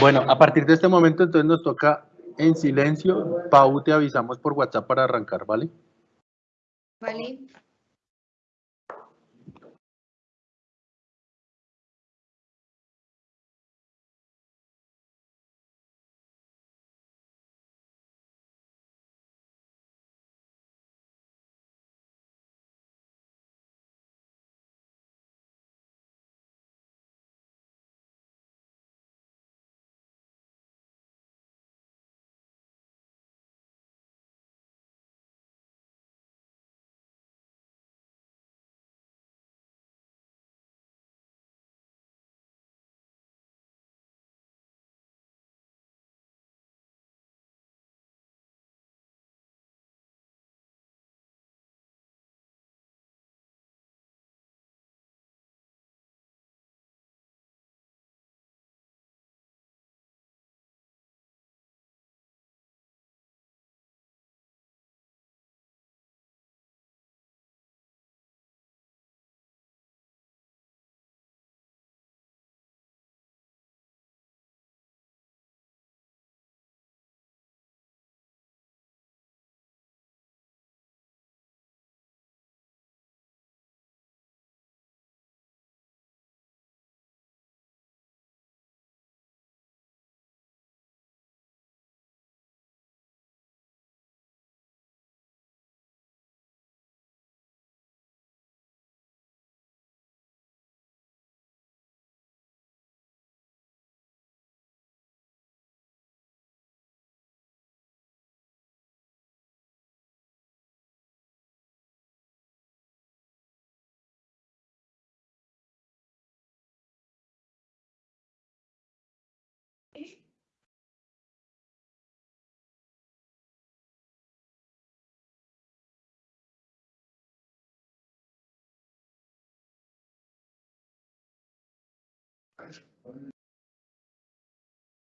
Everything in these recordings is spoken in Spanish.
Bueno, a partir de este momento entonces nos toca en silencio. Pau, te avisamos por WhatsApp para arrancar, ¿vale? Vale.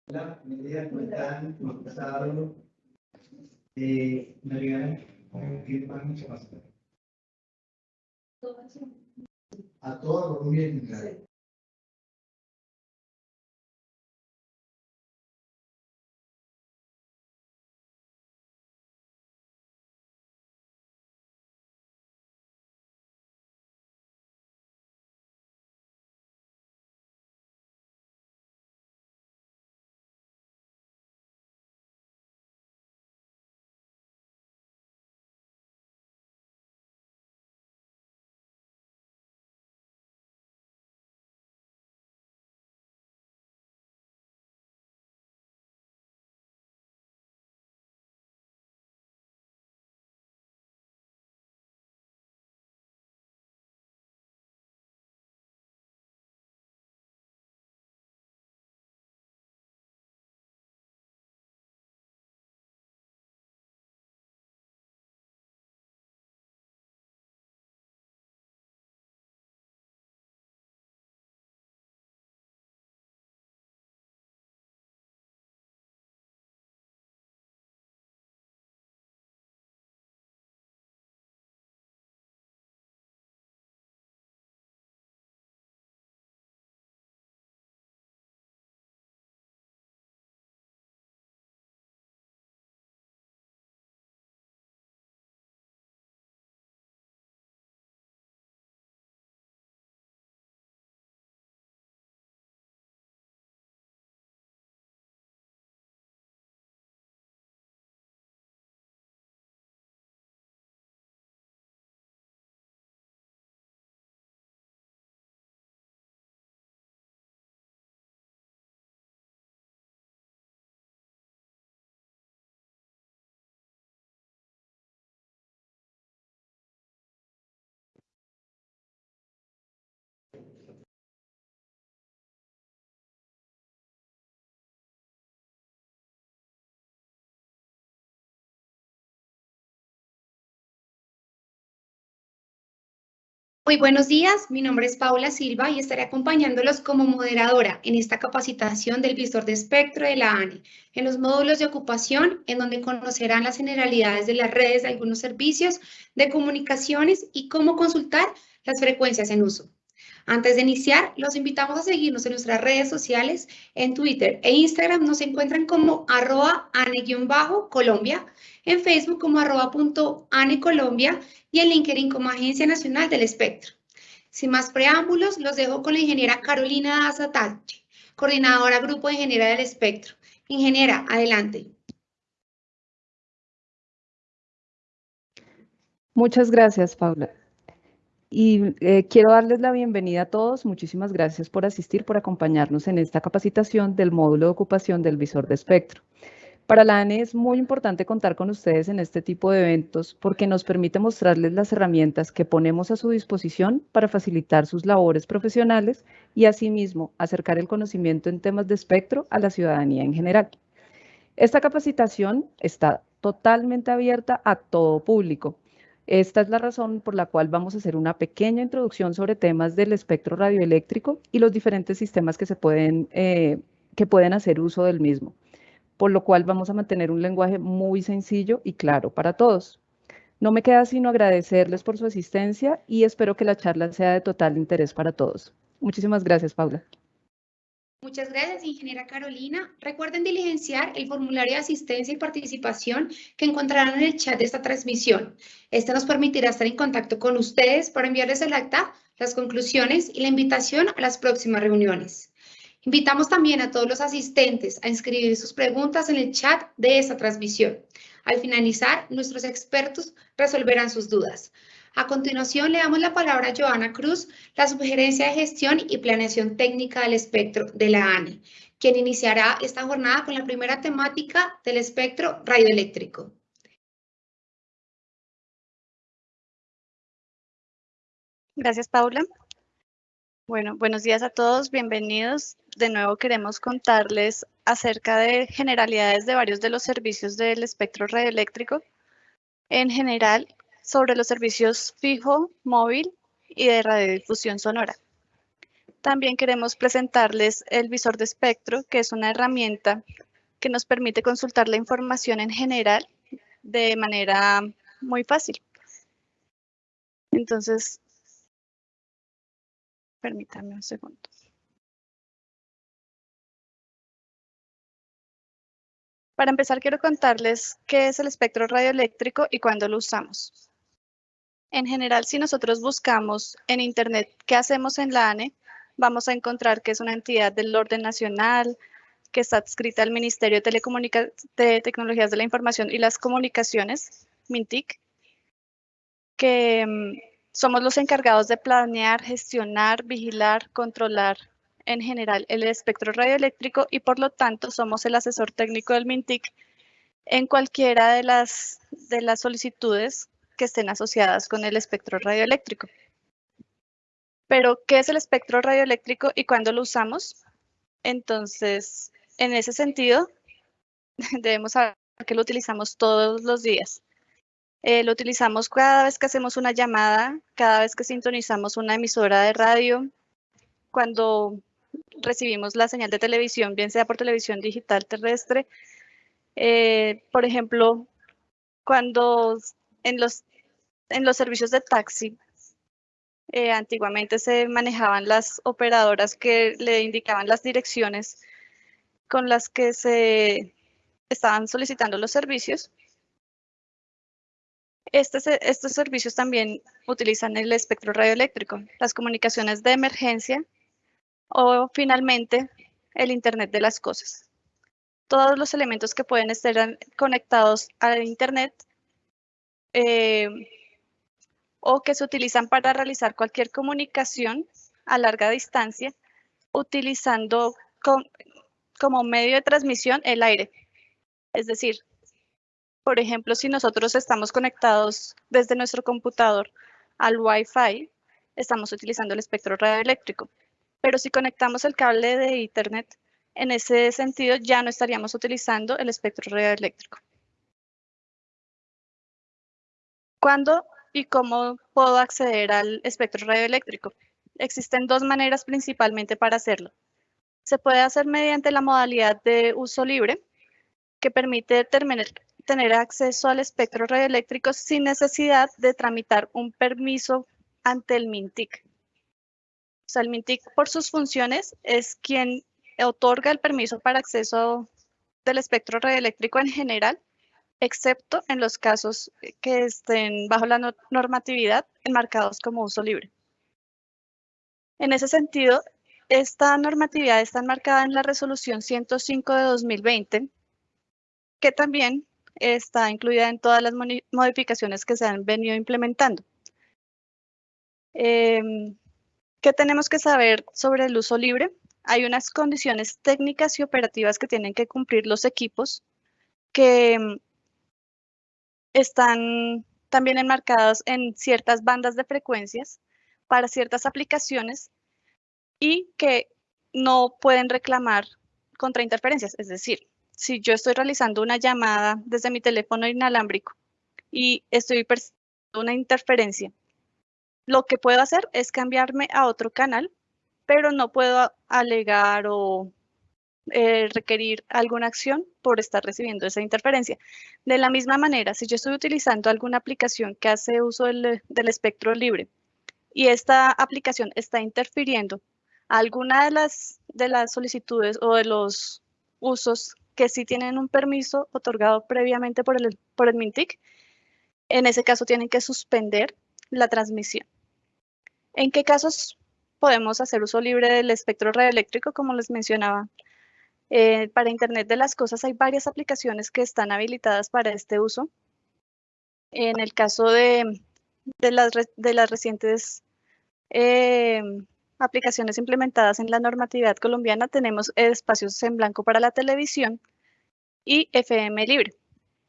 La medida que están pasado de navegar con que van mucho más. A Colombia en Muy buenos días, mi nombre es Paula Silva y estaré acompañándolos como moderadora en esta capacitación del visor de espectro de la ANE, en los módulos de ocupación, en donde conocerán las generalidades de las redes de algunos servicios de comunicaciones y cómo consultar las frecuencias en uso. Antes de iniciar, los invitamos a seguirnos en nuestras redes sociales, en Twitter e Instagram nos encuentran como arroba ane-colombia, en Facebook como arroba punto colombia y en LinkedIn como Agencia Nacional del Espectro. Sin más preámbulos, los dejo con la ingeniera Carolina Azatache, coordinadora Grupo de Ingeniera del Espectro. Ingeniera, adelante. Muchas gracias, Paula. Y eh, quiero darles la bienvenida a todos. Muchísimas gracias por asistir, por acompañarnos en esta capacitación del módulo de ocupación del visor de espectro. Para la ANE es muy importante contar con ustedes en este tipo de eventos porque nos permite mostrarles las herramientas que ponemos a su disposición para facilitar sus labores profesionales y asimismo acercar el conocimiento en temas de espectro a la ciudadanía en general. Esta capacitación está totalmente abierta a todo público. Esta es la razón por la cual vamos a hacer una pequeña introducción sobre temas del espectro radioeléctrico y los diferentes sistemas que, se pueden, eh, que pueden hacer uso del mismo por lo cual vamos a mantener un lenguaje muy sencillo y claro para todos. No me queda sino agradecerles por su asistencia y espero que la charla sea de total interés para todos. Muchísimas gracias, Paula. Muchas gracias, ingeniera Carolina. Recuerden diligenciar el formulario de asistencia y participación que encontrarán en el chat de esta transmisión. Este nos permitirá estar en contacto con ustedes para enviarles el acta, las conclusiones y la invitación a las próximas reuniones. Invitamos también a todos los asistentes a inscribir sus preguntas en el chat de esta transmisión. Al finalizar, nuestros expertos resolverán sus dudas. A continuación, le damos la palabra a Joana Cruz, la Subgerencia de Gestión y Planeación Técnica del Espectro de la ANE, quien iniciará esta jornada con la primera temática del espectro radioeléctrico. Gracias, Paula. Bueno, buenos días a todos, bienvenidos. De nuevo queremos contarles acerca de generalidades de varios de los servicios del espectro radioeléctrico. En general, sobre los servicios fijo, móvil y de radiodifusión sonora. También queremos presentarles el visor de espectro, que es una herramienta que nos permite consultar la información en general de manera muy fácil. Entonces, Permítanme un segundo. Para empezar, quiero contarles qué es el espectro radioeléctrico y cuándo lo usamos. En general, si nosotros buscamos en Internet qué hacemos en la ANE, vamos a encontrar que es una entidad del orden nacional, que está adscrita al Ministerio de, de Tecnologías de la Información y las Comunicaciones, MINTIC, que mm, somos los encargados de planear, gestionar, vigilar, controlar en general el espectro radioeléctrico y por lo tanto somos el asesor técnico del MINTIC en cualquiera de las, de las solicitudes que estén asociadas con el espectro radioeléctrico. Pero, ¿qué es el espectro radioeléctrico y cuándo lo usamos? Entonces, en ese sentido, debemos saber que lo utilizamos todos los días. Eh, lo utilizamos cada vez que hacemos una llamada, cada vez que sintonizamos una emisora de radio, cuando recibimos la señal de televisión, bien sea por televisión digital terrestre. Eh, por ejemplo, cuando en los, en los servicios de taxi, eh, antiguamente se manejaban las operadoras que le indicaban las direcciones con las que se estaban solicitando los servicios estos servicios también utilizan el espectro radioeléctrico, las comunicaciones de emergencia o finalmente el Internet de las cosas. Todos los elementos que pueden estar conectados al Internet eh, o que se utilizan para realizar cualquier comunicación a larga distancia utilizando como medio de transmisión el aire. Es decir, por ejemplo, si nosotros estamos conectados desde nuestro computador al Wi-Fi, estamos utilizando el espectro radioeléctrico. Pero si conectamos el cable de Ethernet, en ese sentido ya no estaríamos utilizando el espectro radioeléctrico. ¿Cuándo y cómo puedo acceder al espectro radioeléctrico? Existen dos maneras principalmente para hacerlo. Se puede hacer mediante la modalidad de uso libre, que permite tener acceso al espectro radioeléctrico sin necesidad de tramitar un permiso ante el MINTIC. sea, el MINTIC por sus funciones es quien otorga el permiso para acceso del espectro radioeléctrico en general, excepto en los casos que estén bajo la normatividad enmarcados como uso libre. En ese sentido, esta normatividad está enmarcada en la resolución 105 de 2020, que también está incluida en todas las modificaciones que se han venido implementando. Em, ¿Qué tenemos que saber sobre el uso libre? Hay unas condiciones técnicas y operativas que tienen que cumplir los equipos que están también enmarcadas en ciertas bandas de frecuencias para ciertas aplicaciones y que no pueden reclamar contra interferencias. Es decir, si yo estoy realizando una llamada desde mi teléfono inalámbrico y estoy percibiendo una interferencia, lo que puedo hacer es cambiarme a otro canal, pero no puedo alegar o eh, requerir alguna acción por estar recibiendo esa interferencia. De la misma manera, si yo estoy utilizando alguna aplicación que hace uso del, del espectro libre y esta aplicación está interfiriendo alguna de las, de las solicitudes o de los usos que sí tienen un permiso otorgado previamente por el, por el MINTIC, en ese caso tienen que suspender la transmisión. ¿En qué casos podemos hacer uso libre del espectro radioeléctrico? Como les mencionaba, eh, para Internet de las Cosas hay varias aplicaciones que están habilitadas para este uso. En el caso de, de, las, de las recientes eh, aplicaciones implementadas en la normatividad colombiana, tenemos espacios en blanco para la televisión y FM libre,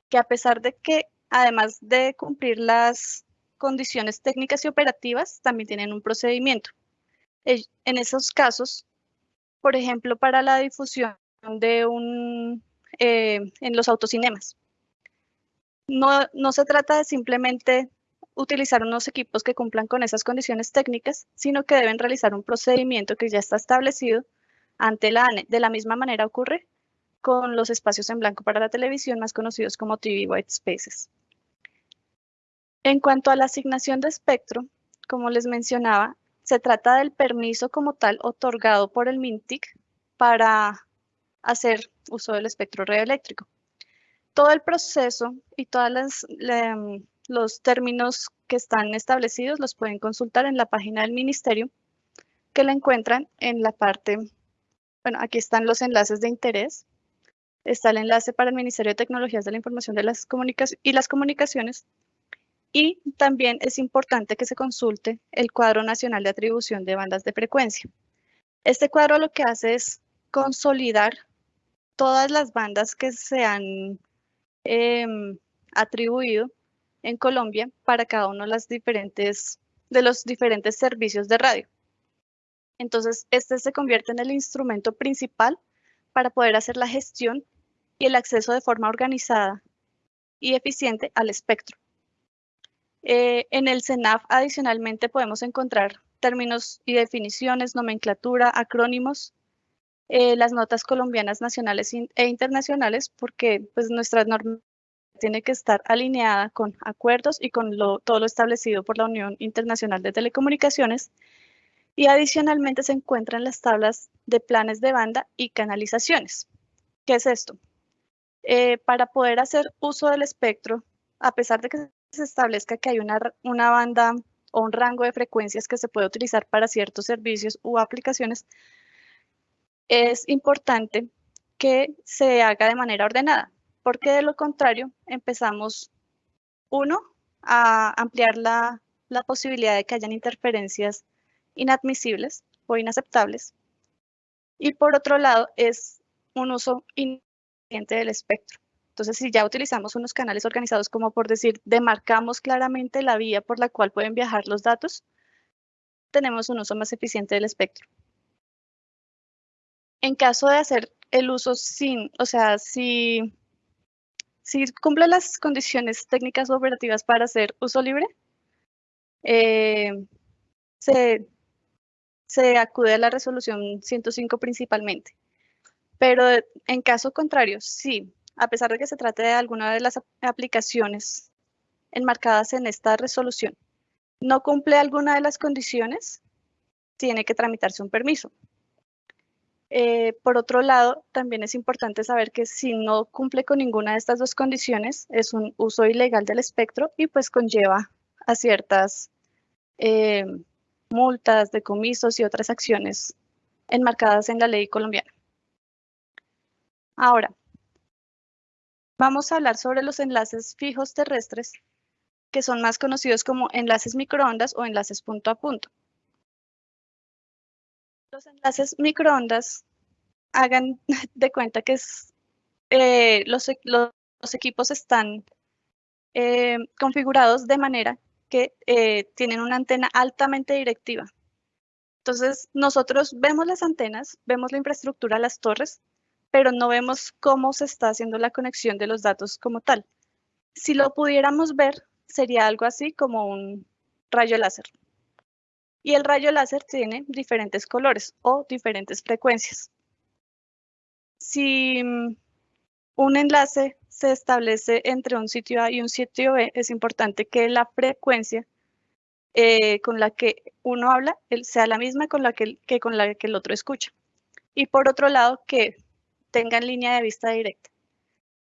que a pesar de que además de cumplir las condiciones técnicas y operativas, también tienen un procedimiento. En esos casos, por ejemplo, para la difusión de un, eh, en los autocinemas, no, no se trata de simplemente utilizar unos equipos que cumplan con esas condiciones técnicas, sino que deben realizar un procedimiento que ya está establecido ante la ANE. De la misma manera ocurre con los espacios en blanco para la televisión, más conocidos como TV White Spaces. En cuanto a la asignación de espectro, como les mencionaba, se trata del permiso como tal otorgado por el MINTIC para hacer uso del espectro radioeléctrico. Todo el proceso y todas las, los términos que están establecidos los pueden consultar en la página del ministerio, que la encuentran en la parte, bueno, aquí están los enlaces de interés. Está el enlace para el Ministerio de Tecnologías de la Información de las y las Comunicaciones. Y también es importante que se consulte el cuadro nacional de atribución de bandas de frecuencia. Este cuadro lo que hace es consolidar todas las bandas que se han em, atribuido en Colombia para cada uno de, las diferentes, de los diferentes servicios de radio. Entonces, este se convierte en el instrumento principal para poder hacer la gestión y el acceso de forma organizada y eficiente al espectro. Eh, en el CENAF, adicionalmente, podemos encontrar términos y definiciones, nomenclatura, acrónimos, eh, las notas colombianas nacionales e internacionales, porque pues, nuestras normas tiene que estar alineada con acuerdos y con todo lo establecido por la Unión Internacional de Telecomunicaciones. Y adicionalmente se encuentran las tablas de planes de banda y canalizaciones. ¿Qué es esto? Eh, para poder hacer uso del espectro, a pesar de que se establezca que hay una, una banda o un rango de frecuencias que se puede utilizar para ciertos servicios u aplicaciones, es importante que se haga de manera ordenada porque de lo contrario empezamos, uno, a ampliar la, posibilidad de que hayan interferencias inadmisibles o inaceptables. Y por otro lado, es un uso ineficiente del espectro. Entonces, si ya utilizamos unos canales organizados como por decir, demarcamos claramente la vía por la cual pueden viajar los datos, tenemos un uso más eficiente del espectro. En caso de hacer el uso sin, o sea, si cumple las condiciones técnicas operativas para hacer uso libre, eh, se, acude a la resolución 105 principalmente. Pero en caso contrario, sí, a pesar de que se trate de alguna de las aplicaciones enmarcadas en esta resolución, no cumple alguna de las condiciones, tiene que tramitarse un permiso. Eh, por otro lado, también es importante saber que si no cumple con ninguna de estas dos condiciones, es un uso ilegal del espectro y pues conlleva a ciertas eh, multas, decomisos y otras acciones enmarcadas en la ley colombiana. Ahora, vamos a hablar sobre los enlaces fijos terrestres, que son más conocidos como enlaces microondas o enlaces punto a punto. Los enlaces microondas, hagan de cuenta que eh, los, equipos están eh, configurados de manera que eh, tienen una antena altamente directiva. Entonces, nosotros vemos las antenas, vemos la infraestructura, las torres, pero no vemos cómo se está haciendo la conexión de los datos como tal. Si lo pudiéramos ver, sería algo así como un rayo láser. Y el rayo láser tiene diferentes colores o diferentes frecuencias. Si mm, un enlace se establece entre un sitio A y un sitio B, es importante que la frecuencia eh, con la que uno habla sea la misma con la que, con la que el otro escucha. Y por otro lado, que tengan línea de vista directa.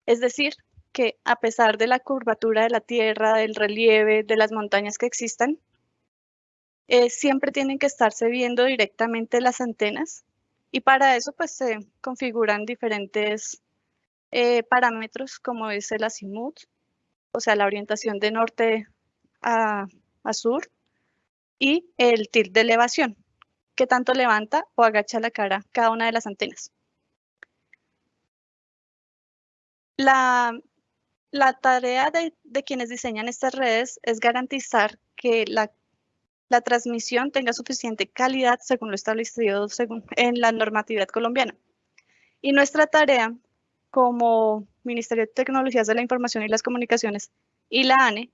Es decir, que a pesar de la curvatura de la Tierra, del relieve, de las montañas que existan, eh, siempre tienen que estarse viendo directamente las antenas y para eso pues se configuran diferentes eh, parámetros como es el azimut, o sea, la orientación de norte a, sur, y el tilt de elevación, que tanto levanta o agacha la cara cada una de las antenas. La, la tarea de, de, quienes diseñan estas redes es garantizar que la, la, transmisión tenga suficiente calidad según lo establecido en la normatividad colombiana. Y nuestra tarea como Ministerio de Tecnologías de la Información y las Comunicaciones y la ANE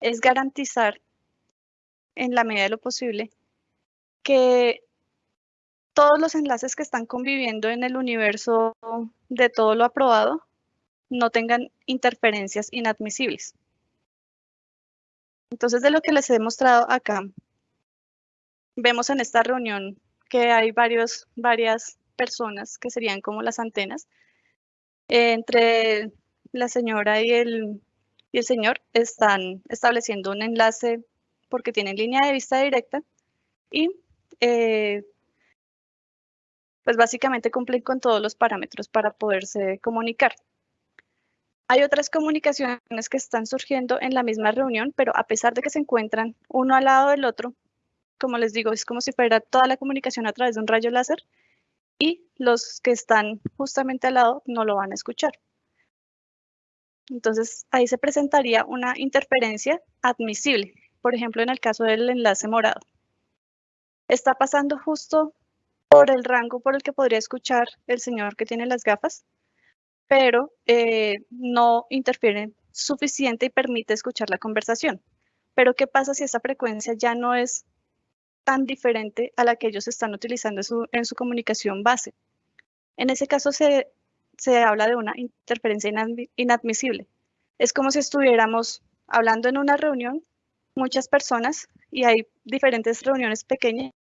es garantizar en la medida de lo posible que todos los enlaces que están conviviendo en el universo de todo lo aprobado no tengan interferencias inadmisibles. Entonces, de lo que les he mostrado acá, vemos en esta reunión que hay varios, varias personas que serían como las antenas, entre la señora y el, y el señor están estableciendo un enlace porque tienen línea de vista directa y eh, pues básicamente cumplen con todos los parámetros para poderse comunicar. Hay otras comunicaciones que están surgiendo en la misma reunión, pero a pesar de que se encuentran uno al lado del otro, como les digo, es como si fuera toda la comunicación a través de un rayo láser, y los que están justamente al lado no lo van a escuchar. Entonces, ahí se presentaría una interferencia admisible, por ejemplo, en el caso del enlace morado. Está pasando justo por el rango por el que podría escuchar el señor que tiene las gafas, pero eh, no interfiere suficiente y permite escuchar la conversación. Pero, ¿qué pasa si esa frecuencia ya no es tan diferente a la que ellos están utilizando en su, comunicación base. En ese caso se, habla de una interferencia inadmisible. Es como si estuviéramos hablando en una reunión, muchas personas, y hay diferentes reuniones pequeñas,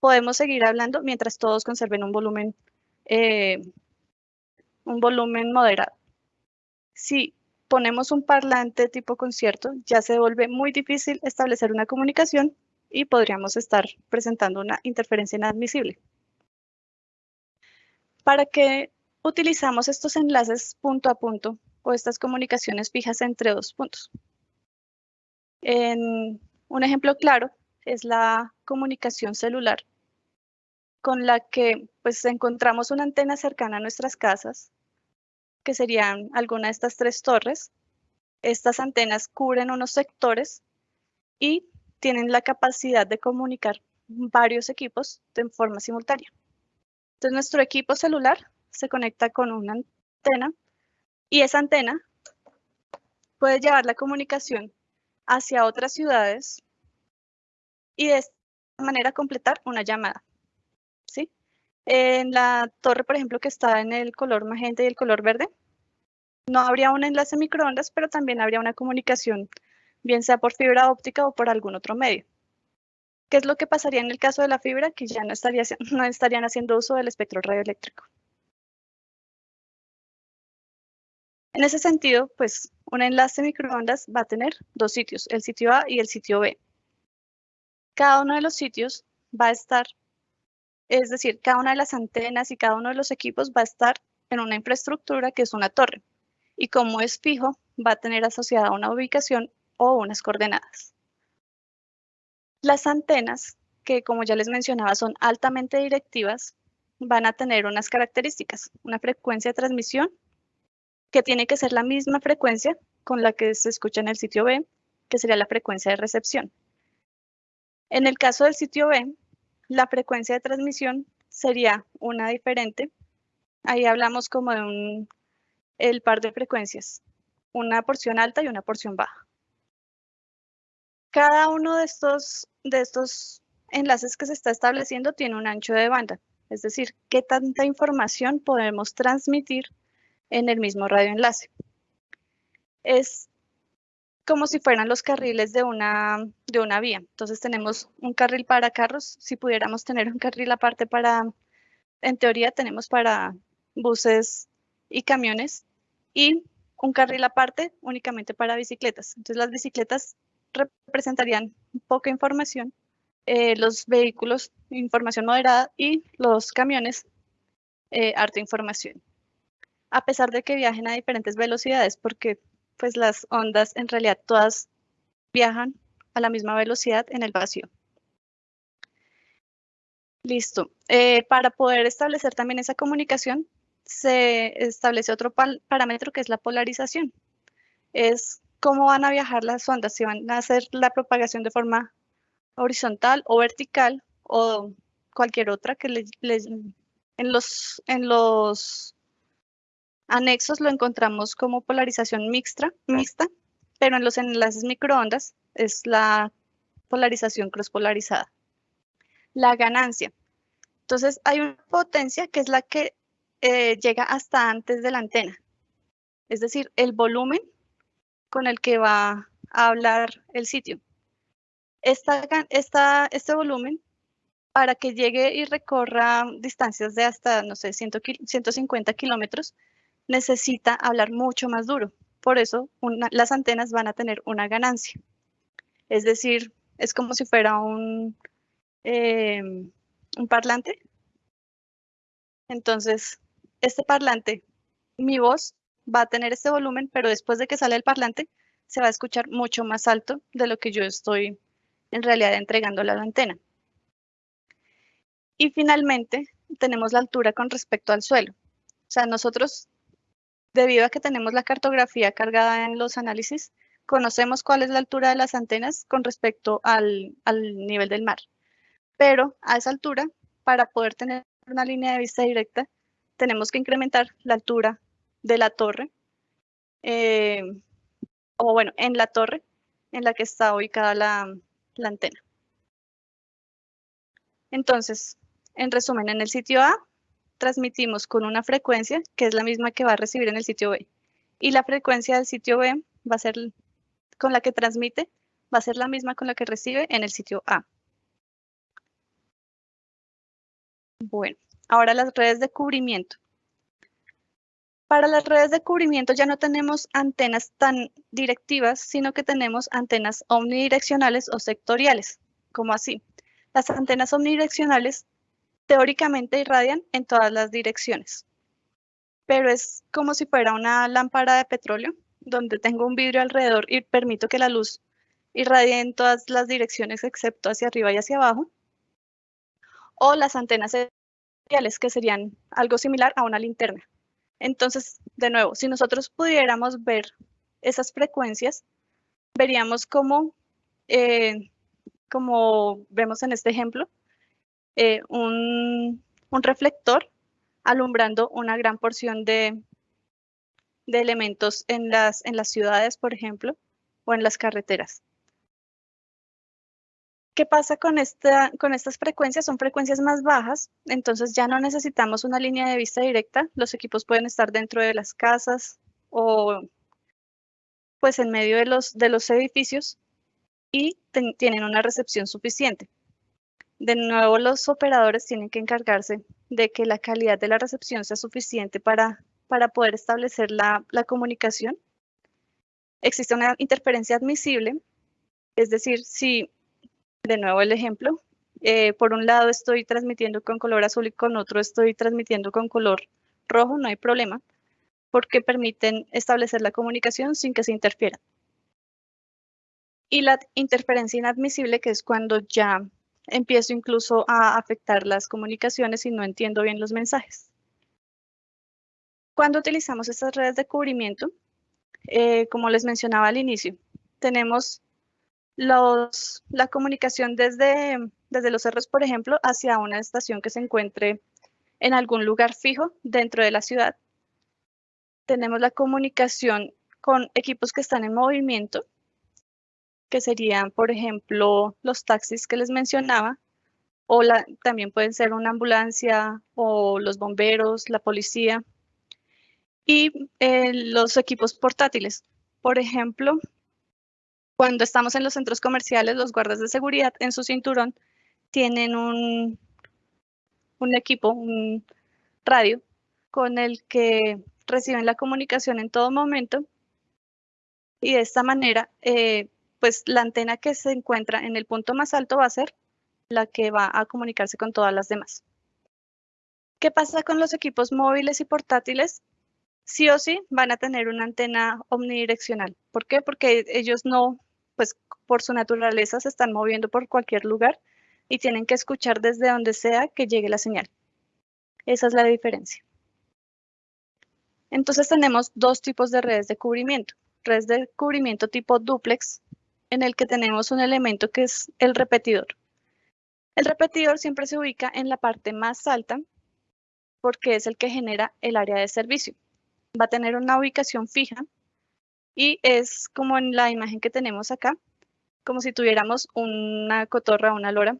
podemos seguir hablando mientras todos conserven un volumen, eh, un volumen moderado. Si ponemos un parlante tipo concierto, ya se vuelve muy difícil establecer una comunicación y podríamos estar presentando una interferencia inadmisible. ¿Para qué utilizamos estos enlaces punto a punto o estas comunicaciones fijas entre dos puntos? En un ejemplo claro es la comunicación celular con la que pues encontramos una antena cercana a nuestras casas, que serían alguna de estas tres torres. Estas antenas cubren unos sectores y tienen la capacidad de comunicar varios equipos de forma simultánea. Entonces nuestro equipo celular se conecta con una antena y esa antena puede llevar la comunicación hacia otras ciudades y de esta manera completar una llamada. En la torre, por ejemplo, que está en el color magenta y el color verde, no habría un enlace microondas, pero también habría una comunicación bien sea por fibra óptica o por algún otro medio. ¿Qué es lo que pasaría en el caso de la fibra? Que ya no estarían haciendo uso del espectro radioeléctrico. En ese sentido, pues un enlace microondas va a tener dos sitios, el sitio A y el sitio B. Cada uno de los sitios va a estar, es decir, cada una de las antenas y cada uno de los equipos va a estar en una infraestructura que es una torre. Y como es fijo, va a tener asociada una ubicación o unas coordenadas. Las antenas, que como ya les mencionaba son altamente directivas, van a tener unas características, una frecuencia de transmisión que tiene que ser la misma frecuencia con la que se escucha en el sitio B, que sería la frecuencia de recepción. En el caso del sitio B, la frecuencia de transmisión sería una diferente. Ahí hablamos como de un, el par de frecuencias, una porción alta y una porción baja. Cada uno de estos, de estos enlaces que se está estableciendo tiene un ancho de banda, es decir, qué tanta información podemos transmitir en el mismo radioenlace. Es como si fueran los carriles de una, de una vía. Entonces tenemos un carril para carros, si pudiéramos tener un carril aparte para, en teoría tenemos para buses y camiones, y un carril aparte únicamente para bicicletas. Entonces las bicicletas representarían poca información, eh, los vehículos información moderada y los camiones eh, harta información a pesar de que viajen a diferentes velocidades, porque pues las ondas en realidad todas viajan a la misma velocidad en el vacío. Listo. Eh, para poder establecer también esa comunicación, se establece otro parámetro que es la polarización. Es cómo van a viajar las ondas, si van a hacer la propagación de forma horizontal o vertical o cualquier otra que les, en los, en los Anexos lo encontramos como polarización mixta, mixta, pero en los enlaces microondas es la polarización crosspolarizada. La ganancia. Entonces hay una potencia que es la que eh, llega hasta antes de la antena. Es decir, el volumen con el que va a hablar el sitio. Esta, este volumen, para que llegue y recorra distancias de hasta, no sé, 150 kilómetros, necesita hablar mucho más duro. Por eso las antenas van a tener una ganancia. Es decir, es como si fuera un, em, un parlante. Entonces, este parlante, mi voz va a tener este volumen, pero después de que sale el parlante, se va a escuchar mucho más alto de lo que yo estoy en realidad entregando a la antena. Y finalmente, tenemos la altura con respecto al suelo. O sea, nosotros Debido a que tenemos la cartografía cargada en los análisis, conocemos cuál es la altura de las antenas con respecto al, nivel del mar. Pero a esa altura, para poder tener una línea de vista directa, tenemos que incrementar la altura de la torre, eh, o bueno, en la torre en la que está ubicada la, la antena. Entonces, en resumen, en el sitio A transmitimos con una frecuencia que es la misma que va a recibir en el sitio B. Y la frecuencia del sitio B va a ser con la que transmite, va a ser la misma con la que recibe en el sitio A. Bueno, ahora las redes de cubrimiento. Para las redes de cubrimiento ya no tenemos antenas tan directivas, sino que tenemos antenas omnidireccionales o sectoriales, como así. Las antenas omnidireccionales teóricamente irradian en todas las direcciones, pero es como si fuera una lámpara de petróleo donde tengo un vidrio alrededor y permito que la luz irradie en todas las direcciones excepto hacia arriba y hacia abajo. O las antenas seriales que serían algo similar a una linterna. Entonces, de nuevo, si nosotros pudiéramos ver esas frecuencias, veríamos cómo, eh, como vemos en este ejemplo, eh, un, reflector alumbrando una gran porción de, elementos en las, ciudades, por ejemplo, o en las carreteras. ¿Qué pasa con, esta, con estas frecuencias? Son frecuencias más bajas, entonces ya no necesitamos una línea de vista directa. Los equipos pueden estar dentro de las casas o pues en medio de los edificios y tienen una recepción suficiente. De nuevo los operadores tienen que encargarse de que la calidad de la recepción sea suficiente para, para poder establecer la, la comunicación. Existe una interferencia admisible, es decir, si, de nuevo el ejemplo, eh, por un lado estoy transmitiendo con color azul y con otro estoy transmitiendo con color rojo, no hay problema, porque permiten establecer la comunicación sin que se interfiera. Y la interferencia inadmisible, que es cuando ya empiezo incluso a afectar las comunicaciones y no entiendo bien los mensajes. Cuando utilizamos estas redes de cubrimiento, eh, como les mencionaba al inicio, tenemos la comunicación desde, desde los cerros, por ejemplo, hacia una estación que se encuentre en algún lugar fijo dentro de la ciudad. Tenemos la comunicación con equipos que están en movimiento, que serían, por ejemplo, los taxis que les mencionaba, o también pueden ser una ambulancia o los bomberos, la policía, y eh, los equipos portátiles. Por ejemplo, cuando estamos en los centros comerciales, los guardas de seguridad en su cinturón tienen un, un equipo, un radio, con el que reciben la comunicación en todo momento y de esta manera eh, pues la antena que se encuentra en el punto más alto va a ser la que va a comunicarse con todas las demás. ¿Qué pasa con los equipos móviles y portátiles? Sí o sí van a tener una antena omnidireccional. ¿Por qué? Porque ellos no, pues por su naturaleza se están moviendo por cualquier lugar y tienen que escuchar desde donde sea que llegue la señal. Esa es la diferencia. Entonces tenemos dos tipos de redes de cubrimiento. Redes de cubrimiento tipo duplex, en el que tenemos un elemento que es el repetidor. El repetidor siempre se ubica en la parte más alta porque es el que genera el área de servicio. Va a tener una ubicación fija y es como en la imagen que tenemos acá, como si tuviéramos una cotorra una lora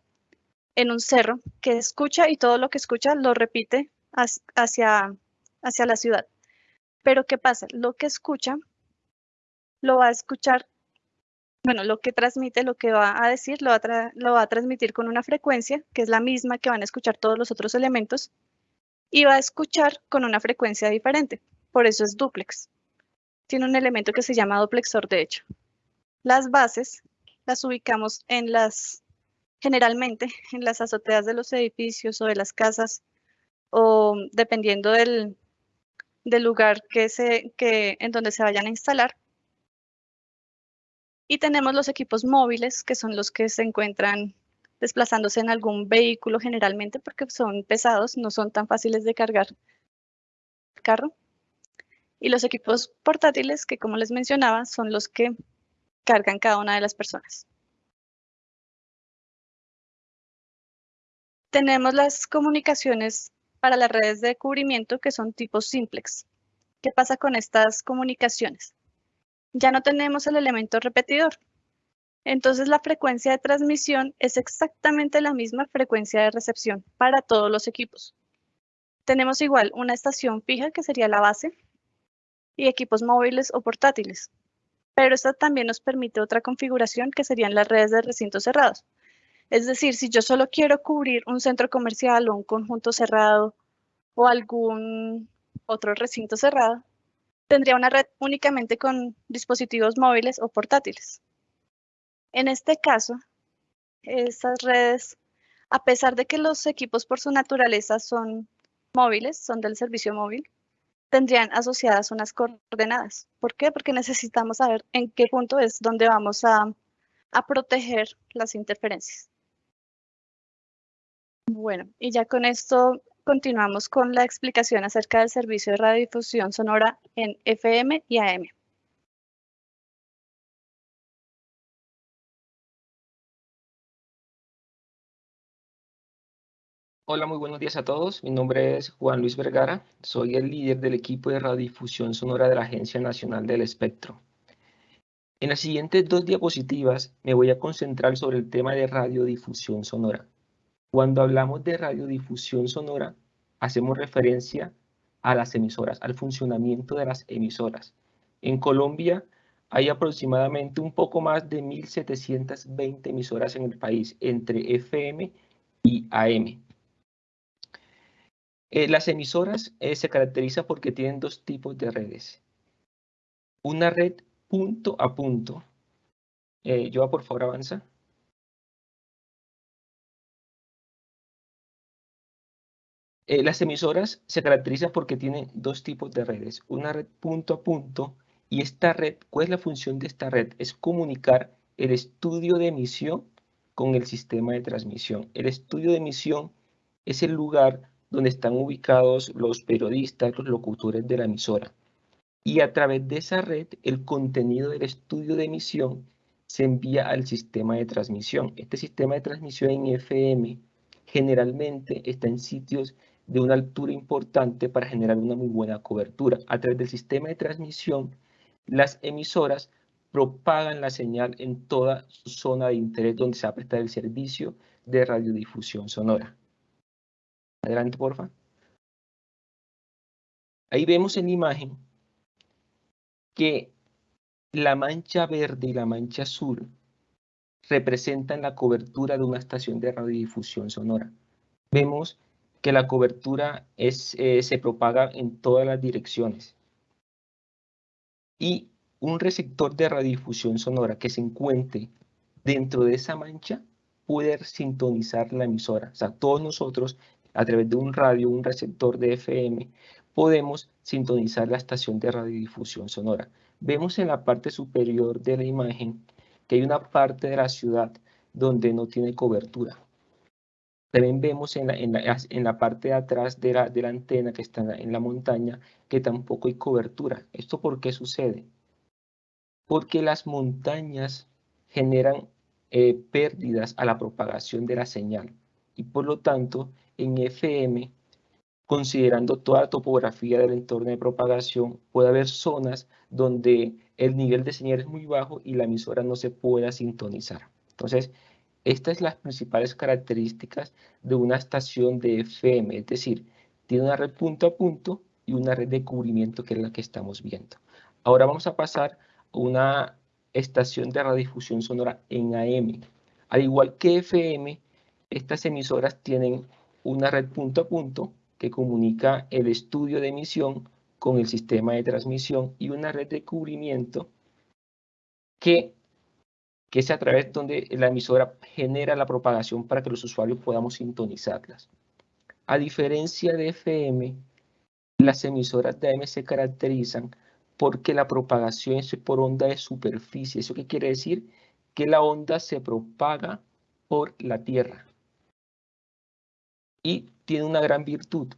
en un cerro que escucha y todo lo que escucha lo repite hacia, hacia la ciudad. Pero ¿qué pasa? Lo que escucha lo va a escuchar bueno, lo que transmite, lo que va a decir, lo va a, transmitir con una frecuencia, que es la misma que van a escuchar todos los otros elementos, y va a escuchar con una frecuencia diferente. Por eso es duplex. Tiene un elemento que se llama duplexor, de hecho. Las bases las ubicamos en las, generalmente, en las azoteas de los edificios o de las casas, o dependiendo del, lugar que se, que, en donde se vayan a instalar, y tenemos los equipos móviles, que son los que se encuentran desplazándose en algún vehículo generalmente porque son pesados, no son tan fáciles de cargar el carro. Y los equipos portátiles, que como les mencionaba, son los que cargan cada una de las personas. Tenemos las comunicaciones para las redes de cubrimiento que son tipo simplex. ¿Qué pasa con estas comunicaciones? Ya no tenemos el elemento repetidor. Entonces la frecuencia de transmisión es exactamente la misma frecuencia de recepción para todos los equipos. Tenemos igual una estación fija que sería la base y equipos móviles o portátiles. Pero esta también nos permite otra configuración que serían las redes de recintos cerrados. Es decir, si yo solo quiero cubrir un centro comercial o un conjunto cerrado o algún otro recinto cerrado, tendría una red únicamente con dispositivos móviles o portátiles. En este caso, estas redes, a pesar de que los equipos por su naturaleza son móviles, son del servicio móvil, tendrían asociadas unas coordenadas. ¿Por qué? Porque necesitamos saber en qué punto es donde vamos a, a proteger las interferencias. Bueno, y ya con esto continuamos con la explicación acerca del servicio de radiodifusión sonora en FM y AM. Hola, muy buenos días a todos. Mi nombre es Juan Luis Vergara. Soy el líder del equipo de radiodifusión sonora de la Agencia Nacional del Espectro. En las siguientes dos diapositivas me voy a concentrar sobre el tema de radiodifusión sonora. Cuando hablamos de radiodifusión sonora, hacemos referencia a las emisoras, al funcionamiento de las emisoras. En Colombia hay aproximadamente un poco más de 1.720 emisoras en el país, entre FM y AM. Eh, las emisoras eh, se caracterizan porque tienen dos tipos de redes. Una red punto a punto. Eh, Joa, por favor, avanza. Eh, las emisoras se caracterizan porque tienen dos tipos de redes. Una red punto a punto y esta red, ¿cuál es la función de esta red? Es comunicar el estudio de emisión con el sistema de transmisión. El estudio de emisión es el lugar donde están ubicados los periodistas, los locutores de la emisora. Y a través de esa red, el contenido del estudio de emisión se envía al sistema de transmisión. Este sistema de transmisión en FM generalmente está en sitios de una altura importante para generar una muy buena cobertura. A través del sistema de transmisión, las emisoras propagan la señal en toda su zona de interés donde se va a prestar el servicio de radiodifusión sonora. Adelante, porfa. Ahí vemos en la imagen que la mancha verde y la mancha azul representan la cobertura de una estación de radiodifusión sonora. Vemos que la cobertura eh, se propaga en todas las direcciones. Y un receptor de radiodifusión sonora que se encuentre dentro de esa mancha puede sintonizar la emisora. O sea, todos nosotros a través de un radio, un receptor de FM, podemos sintonizar la estación de radiodifusión sonora. Vemos en la parte superior de la imagen que hay una parte de la ciudad donde no tiene cobertura. También vemos en la, en la, parte de atrás de la, de la antena que está en la, montaña que tampoco hay cobertura. ¿Esto por qué sucede? Porque las montañas generan eh, pérdidas a la propagación de la señal y por lo tanto en FM, considerando toda la topografía del entorno de propagación, puede haber zonas donde el nivel de señal es muy bajo y la emisora no se pueda sintonizar. Entonces, estas son las principales características de una estación de FM, es decir, tiene una red punto a punto y una red de cubrimiento que es la que estamos viendo. Ahora vamos a pasar a una estación de radiodifusión sonora en AM. Al igual que FM, estas emisoras tienen una red punto a punto que comunica el estudio de emisión con el sistema de transmisión y una red de cubrimiento que, que es a través donde la emisora genera la propagación para que los usuarios podamos sintonizarlas. A diferencia de FM, las emisoras de AM se caracterizan porque la propagación es por onda de superficie. ¿Eso qué quiere decir? Que la onda se propaga por la Tierra y tiene una gran virtud,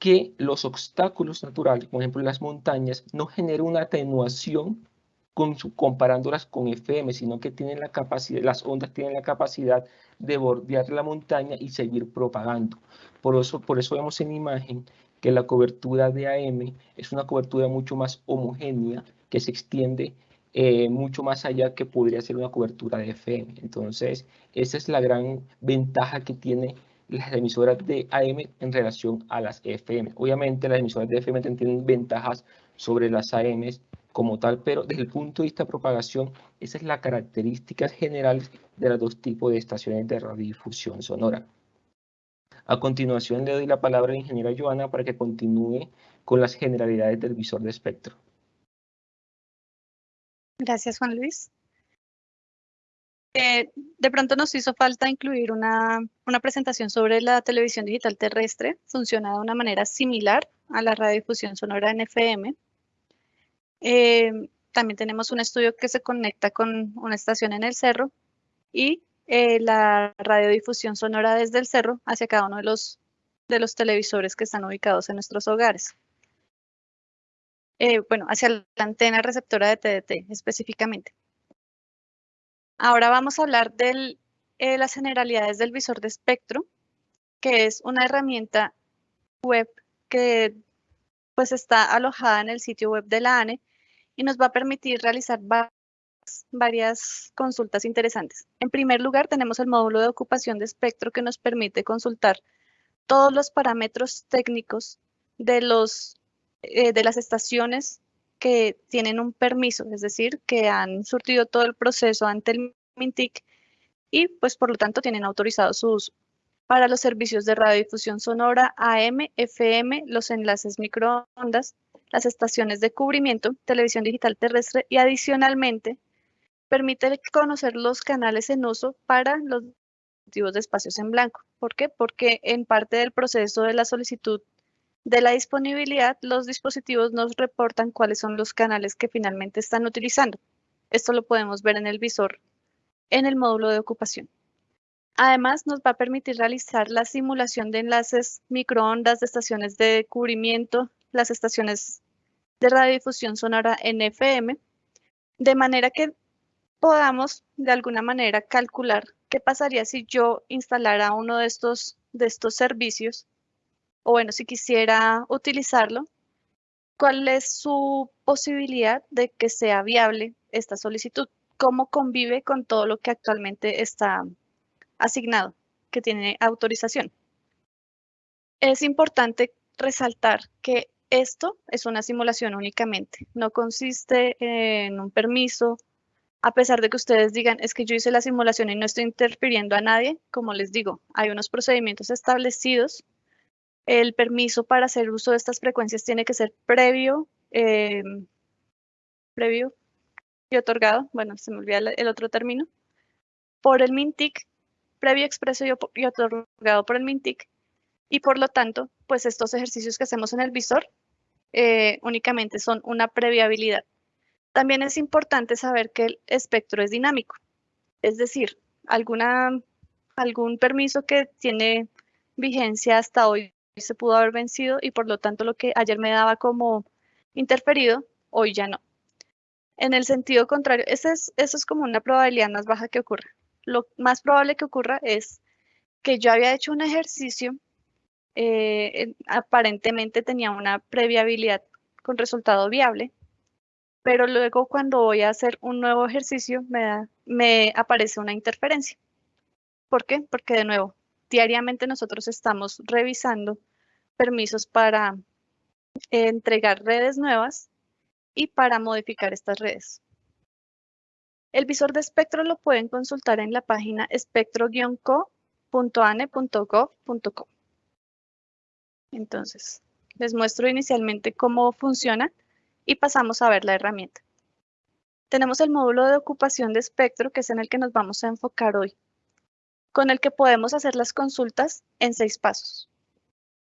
que los obstáculos naturales, por ejemplo las montañas, no generan una atenuación con comparándolas con FM, sino que tienen la capacidad, las ondas tienen la capacidad de bordear la montaña y seguir propagando. Por eso, por eso vemos en imagen que la cobertura de AM es una cobertura mucho más homogénea, que se extiende eh, mucho más allá que podría ser una cobertura de FM. Entonces, esa es la gran ventaja que tiene las emisoras de AM en relación a las FM. Obviamente las emisoras de FM tienen ventajas sobre las AM como tal, pero desde el punto de vista de propagación, esa es la característica general de los dos tipos de estaciones de radiodifusión sonora. A continuación le doy la palabra a la ingeniera Joana para que continúe con las generalidades del visor de espectro. Gracias, Juan Luis. Eh, de pronto nos hizo falta incluir una, presentación sobre la televisión digital terrestre. Funciona de una manera similar a la radiodifusión sonora en FM. Eh, también tenemos un estudio que se conecta con una estación en el cerro y eh, la radiodifusión sonora desde el cerro hacia cada uno de los, de los televisores que están ubicados en nuestros hogares. bueno, hacia la antena receptora de TDT específicamente. Ahora vamos a hablar de eh, las generalidades del visor de espectro, que es una herramienta web que pues está alojada en el sitio web de la ANE y nos va a permitir realizar varias consultas interesantes. En primer lugar, tenemos el módulo de ocupación de espectro que nos permite consultar todos los parámetros técnicos de, los, eh, de las estaciones que tienen un permiso, es decir, que han surtido todo el proceso ante el MINTIC y pues por lo tanto tienen autorizados sus para los servicios de radiodifusión sonora AM, FM, los enlaces microondas, las estaciones de cubrimiento, televisión digital terrestre y adicionalmente permite conocer los canales en uso para los dispositivos de espacios en blanco. ¿Por qué? Porque en parte del proceso de la solicitud de la disponibilidad, los dispositivos nos reportan cuáles son los canales que finalmente están utilizando. Esto lo podemos ver en el visor en el módulo de ocupación. Además, nos va a permitir realizar la simulación de enlaces microondas de estaciones de cubrimiento, las estaciones de radiodifusión sonora en FM, de manera que podamos de alguna manera calcular qué pasaría si yo instalara uno de estos, de estos servicios, o bueno, si quisiera utilizarlo, cuál es su posibilidad de que sea viable esta solicitud, cómo convive con todo lo que actualmente está asignado que tiene autorización. Es importante resaltar que esto es una simulación únicamente, no consiste en un permiso, a pesar de que ustedes digan, es que yo hice la simulación y no estoy interfiriendo a nadie, como les digo, hay unos procedimientos establecidos. El permiso para hacer uso de estas frecuencias tiene que ser previo, eh, previo y otorgado, bueno, se me olvida el otro término, por el MINTIC previo expreso y, otorgado por el MINTIC y por lo tanto, pues estos ejercicios que hacemos en el visor eh, únicamente son una previa habilidad. También es importante saber que el espectro es dinámico, es decir, alguna, algún permiso que tiene vigencia hasta hoy se pudo haber vencido y por lo tanto lo que ayer me daba como interferido, hoy ya no. En el sentido contrario, eso es, eso es como una probabilidad más baja que ocurra lo más probable que ocurra es que yo había hecho un ejercicio, eh, aparentemente tenía una previa habilidad con resultado viable, pero luego cuando voy a hacer un nuevo ejercicio me, aparece una interferencia. ¿Por qué? Porque de nuevo, diariamente nosotros estamos revisando permisos para entregar redes nuevas y para modificar estas redes. El visor de espectro lo pueden consultar en la página espectro-co.ane.gov.co. Entonces, les muestro inicialmente cómo funciona y pasamos a ver la herramienta. Tenemos el módulo de ocupación de espectro, que es en el que nos vamos a enfocar hoy, con el que podemos hacer las consultas en seis pasos.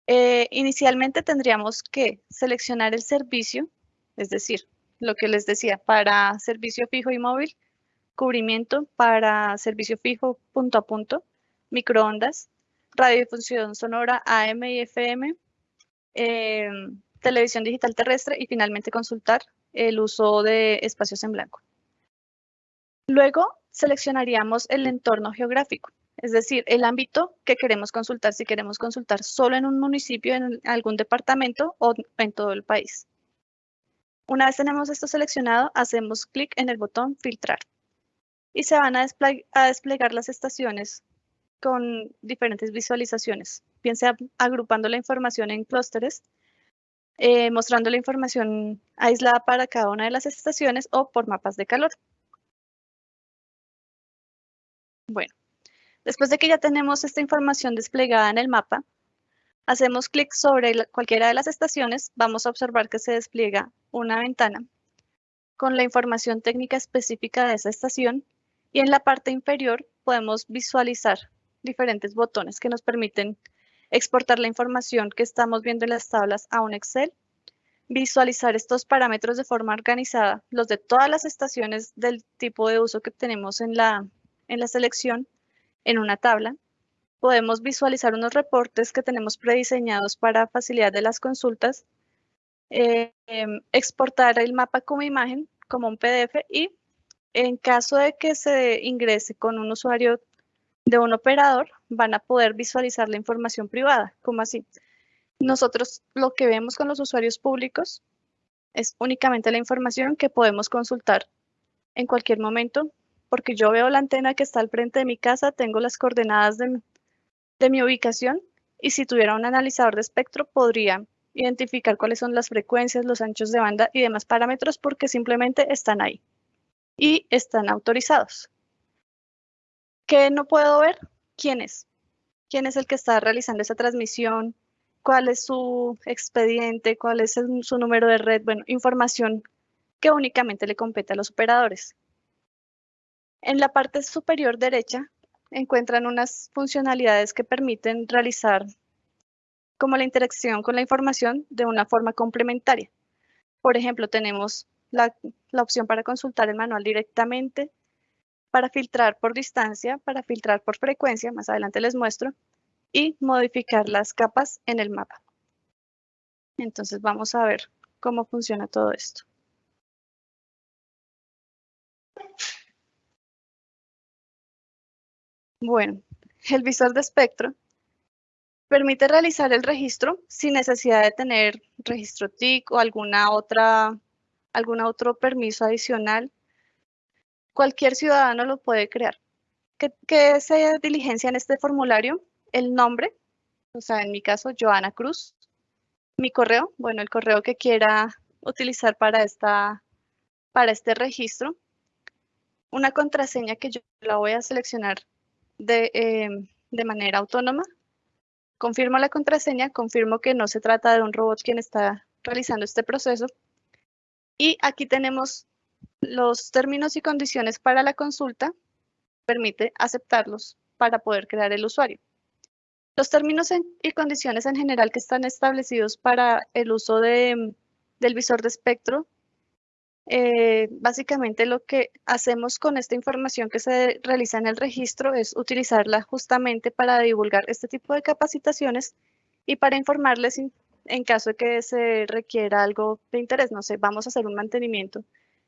Eh, inicialmente tendríamos que seleccionar el servicio, es decir, lo que les decía, para servicio fijo y móvil, cubrimiento para servicio fijo punto a punto, microondas, radiodifusión sonora AM y FM, em, televisión digital terrestre y finalmente consultar el uso de espacios en blanco. Luego seleccionaríamos el entorno geográfico, es decir, el ámbito que queremos consultar, si queremos consultar solo en un municipio, en algún departamento o en todo el país. Una vez tenemos esto seleccionado, hacemos clic en el botón filtrar y se van a, desplegar las estaciones con diferentes visualizaciones, bien sea agrupando la información en clústeres, eh, mostrando la información aislada para cada una de las estaciones o por mapas de calor. Bueno, después de que ya tenemos esta información desplegada en el mapa, hacemos clic sobre cualquiera de las estaciones, vamos a observar que se despliega una ventana con la información técnica específica de esa estación y en la parte inferior podemos visualizar diferentes botones que nos permiten exportar la información que estamos viendo en las tablas a un Excel, visualizar estos parámetros de forma organizada, los de todas las estaciones del tipo de uso que tenemos en la, en la selección, en una tabla. Podemos visualizar unos reportes que tenemos prediseñados para facilidad de las consultas, eh, em, exportar el mapa como imagen, como un PDF y en caso de que se ingrese con un usuario de un operador, van a poder visualizar la información privada. ¿Cómo así? Nosotros lo que vemos con los usuarios públicos es únicamente la información que podemos consultar en cualquier momento, porque yo veo la antena que está al frente de mi casa, tengo las coordenadas de, de mi ubicación y si tuviera un analizador de espectro podría identificar cuáles son las frecuencias, los anchos de banda y demás parámetros porque simplemente están ahí y están autorizados. ¿Qué no puedo ver? ¿Quiénes? quién es el que está realizando esa transmisión, cuál es su expediente, cuál es su número de red, bueno, información que únicamente le compete a los operadores. En la parte superior derecha encuentran unas funcionalidades que permiten realizar como la interacción con la información de una forma complementaria. Por ejemplo, tenemos la, la opción para consultar el manual directamente, para filtrar por distancia, para filtrar por frecuencia, más adelante les muestro, y modificar las capas en el mapa. Entonces vamos a ver cómo funciona todo esto. Bueno, el visor de espectro permite realizar el registro sin necesidad de tener registro TIC o alguna otra, algún otro permiso adicional. Cualquier ciudadano lo puede crear. ¿Qué, qué se diligencia en este formulario? El nombre, o sea, en mi caso, Joana Cruz. Mi correo, bueno, el correo que quiera utilizar para, esta, para este registro. Una contraseña que yo la voy a seleccionar de, em, de manera autónoma. Confirmo la contraseña, confirmo que no se trata de un robot quien está realizando este proceso. Y aquí tenemos los términos y condiciones para la consulta. Permite aceptarlos para poder crear el usuario. Los términos y condiciones en general que están establecidos para el uso de, del visor de espectro eh, básicamente lo que hacemos con esta información que se realiza en el registro es utilizarla justamente para divulgar este tipo de capacitaciones y para informarles en caso de que se requiera algo de interés. No sé, vamos a hacer un mantenimiento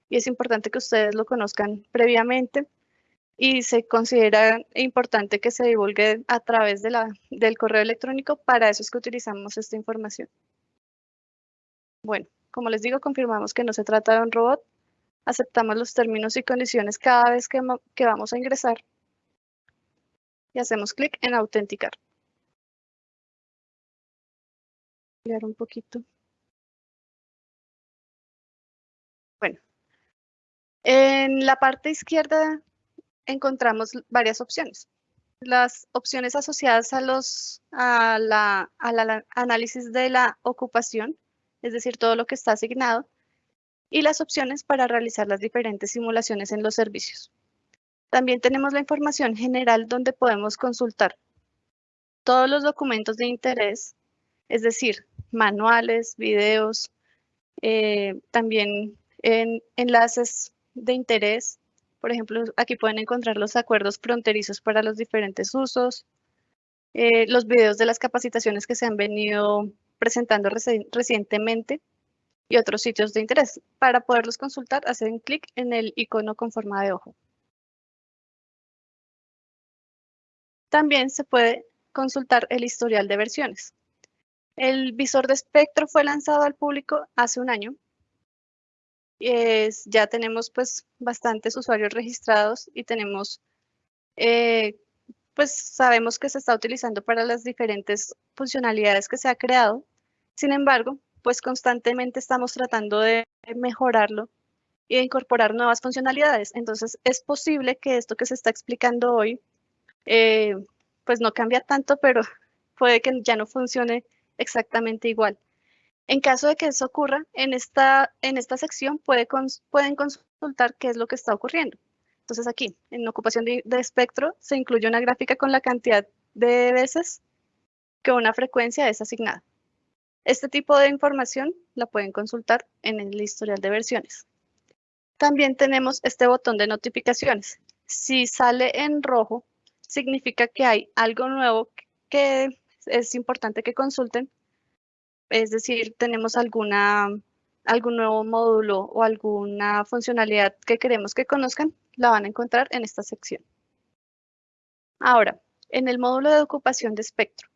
y es importante que ustedes lo conozcan previamente y se considera importante que se divulgue a través de la, del correo electrónico. Para eso es que utilizamos esta información. Bueno. Como les digo, confirmamos que no se trata de un robot. Aceptamos los términos y condiciones cada vez que, vamos a ingresar. Y hacemos clic en autenticar. Un poquito. En la parte izquierda encontramos varias opciones. Las opciones asociadas a los a la, análisis de la ocupación es decir, todo lo que está asignado, y las opciones para realizar las diferentes simulaciones en los servicios. También tenemos la información general donde podemos consultar todos los documentos de interés, es decir, manuales, videos, eh, también en enlaces de interés. Por ejemplo, aquí pueden encontrar los acuerdos fronterizos para los diferentes usos, eh, los videos de las capacitaciones que se han venido presentando recientemente y otros sitios de interés. Para poderlos consultar, hacen clic en el icono con forma de ojo. También se puede consultar el historial de versiones. El visor de espectro fue lanzado al público hace un año. Ya tenemos pues bastantes usuarios registrados y tenemos eh, pues sabemos que se está utilizando para las diferentes funcionalidades que se ha creado. Sin embargo, pues constantemente estamos tratando de mejorarlo y de incorporar nuevas funcionalidades. Entonces, es posible que esto que se está explicando hoy, eh, pues no cambia tanto, pero puede que ya no funcione exactamente igual. En caso de que eso ocurra, en esta, en esta sección puede pueden consultar qué es lo que está ocurriendo. Entonces aquí, en ocupación de, espectro, se incluye una gráfica con la cantidad de veces que una frecuencia es asignada. Este tipo de información la pueden consultar en el historial de versiones. También tenemos este botón de notificaciones. Si sale en rojo, significa que hay algo nuevo que es importante que consulten. Es decir, tenemos alguna, algún nuevo módulo o alguna funcionalidad que queremos que conozcan, la van a encontrar en esta sección. Ahora, en el módulo de ocupación de espectro.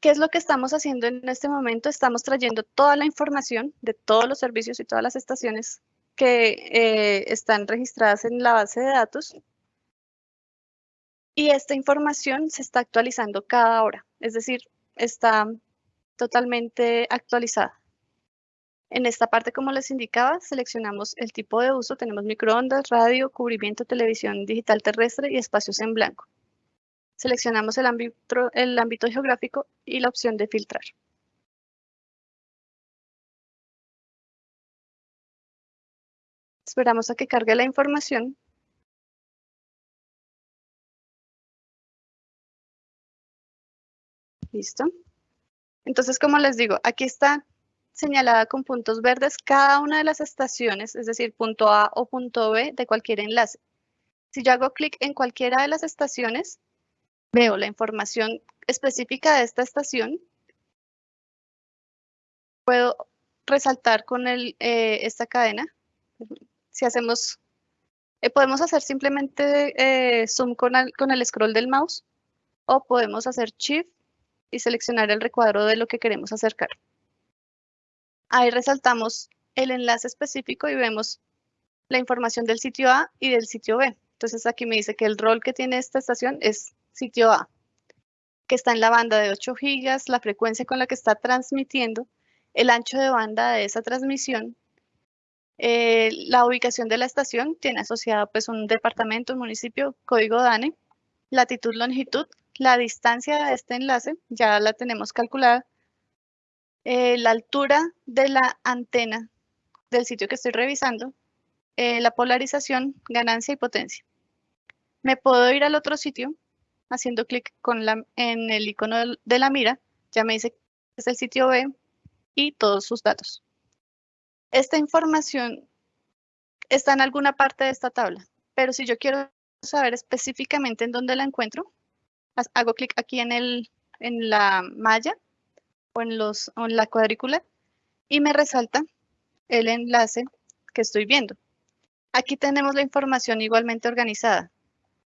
¿Qué es lo que estamos haciendo en este momento? Estamos trayendo toda la información de todos los servicios y todas las estaciones que eh, están registradas en la base de datos. Y esta información se está actualizando cada hora, es decir, está totalmente actualizada. En esta parte, como les indicaba, seleccionamos el tipo de uso. Tenemos microondas, radio, cubrimiento, televisión digital terrestre y espacios en blanco. Seleccionamos el ámbito, el ámbito geográfico y la opción de filtrar. Esperamos a que cargue la información. Listo. Entonces, como les digo, aquí está señalada con puntos verdes cada una de las estaciones, es decir, punto A o punto B de cualquier enlace. Si yo hago clic en cualquiera de las estaciones, veo la información específica de esta estación. Puedo resaltar con el, eh, esta cadena. Si hacemos, eh, podemos hacer simplemente eh, zoom con con el scroll del mouse o podemos hacer shift y seleccionar el recuadro de lo que queremos acercar. Ahí resaltamos el enlace específico y vemos la información del sitio A y del sitio B. Entonces aquí me dice que el rol que tiene esta estación es sitio A, que está en la banda de 8 gigas, la frecuencia con la que está transmitiendo, el ancho de banda de esa transmisión, eh, la ubicación de la estación tiene asociada pues un departamento, un municipio, código DANE, latitud, longitud, la distancia de este enlace, ya la tenemos calculada, eh, la altura de la antena del sitio que estoy revisando, eh, la polarización, ganancia y potencia. Me puedo ir al otro sitio haciendo clic en el icono de la mira, ya me dice que es el sitio B y todos sus datos. Esta información está en alguna parte de esta tabla, pero si yo quiero saber específicamente en dónde la encuentro, hago clic aquí en, el, en la malla o en, los, en la cuadrícula y me resalta el enlace que estoy viendo. Aquí tenemos la información igualmente organizada.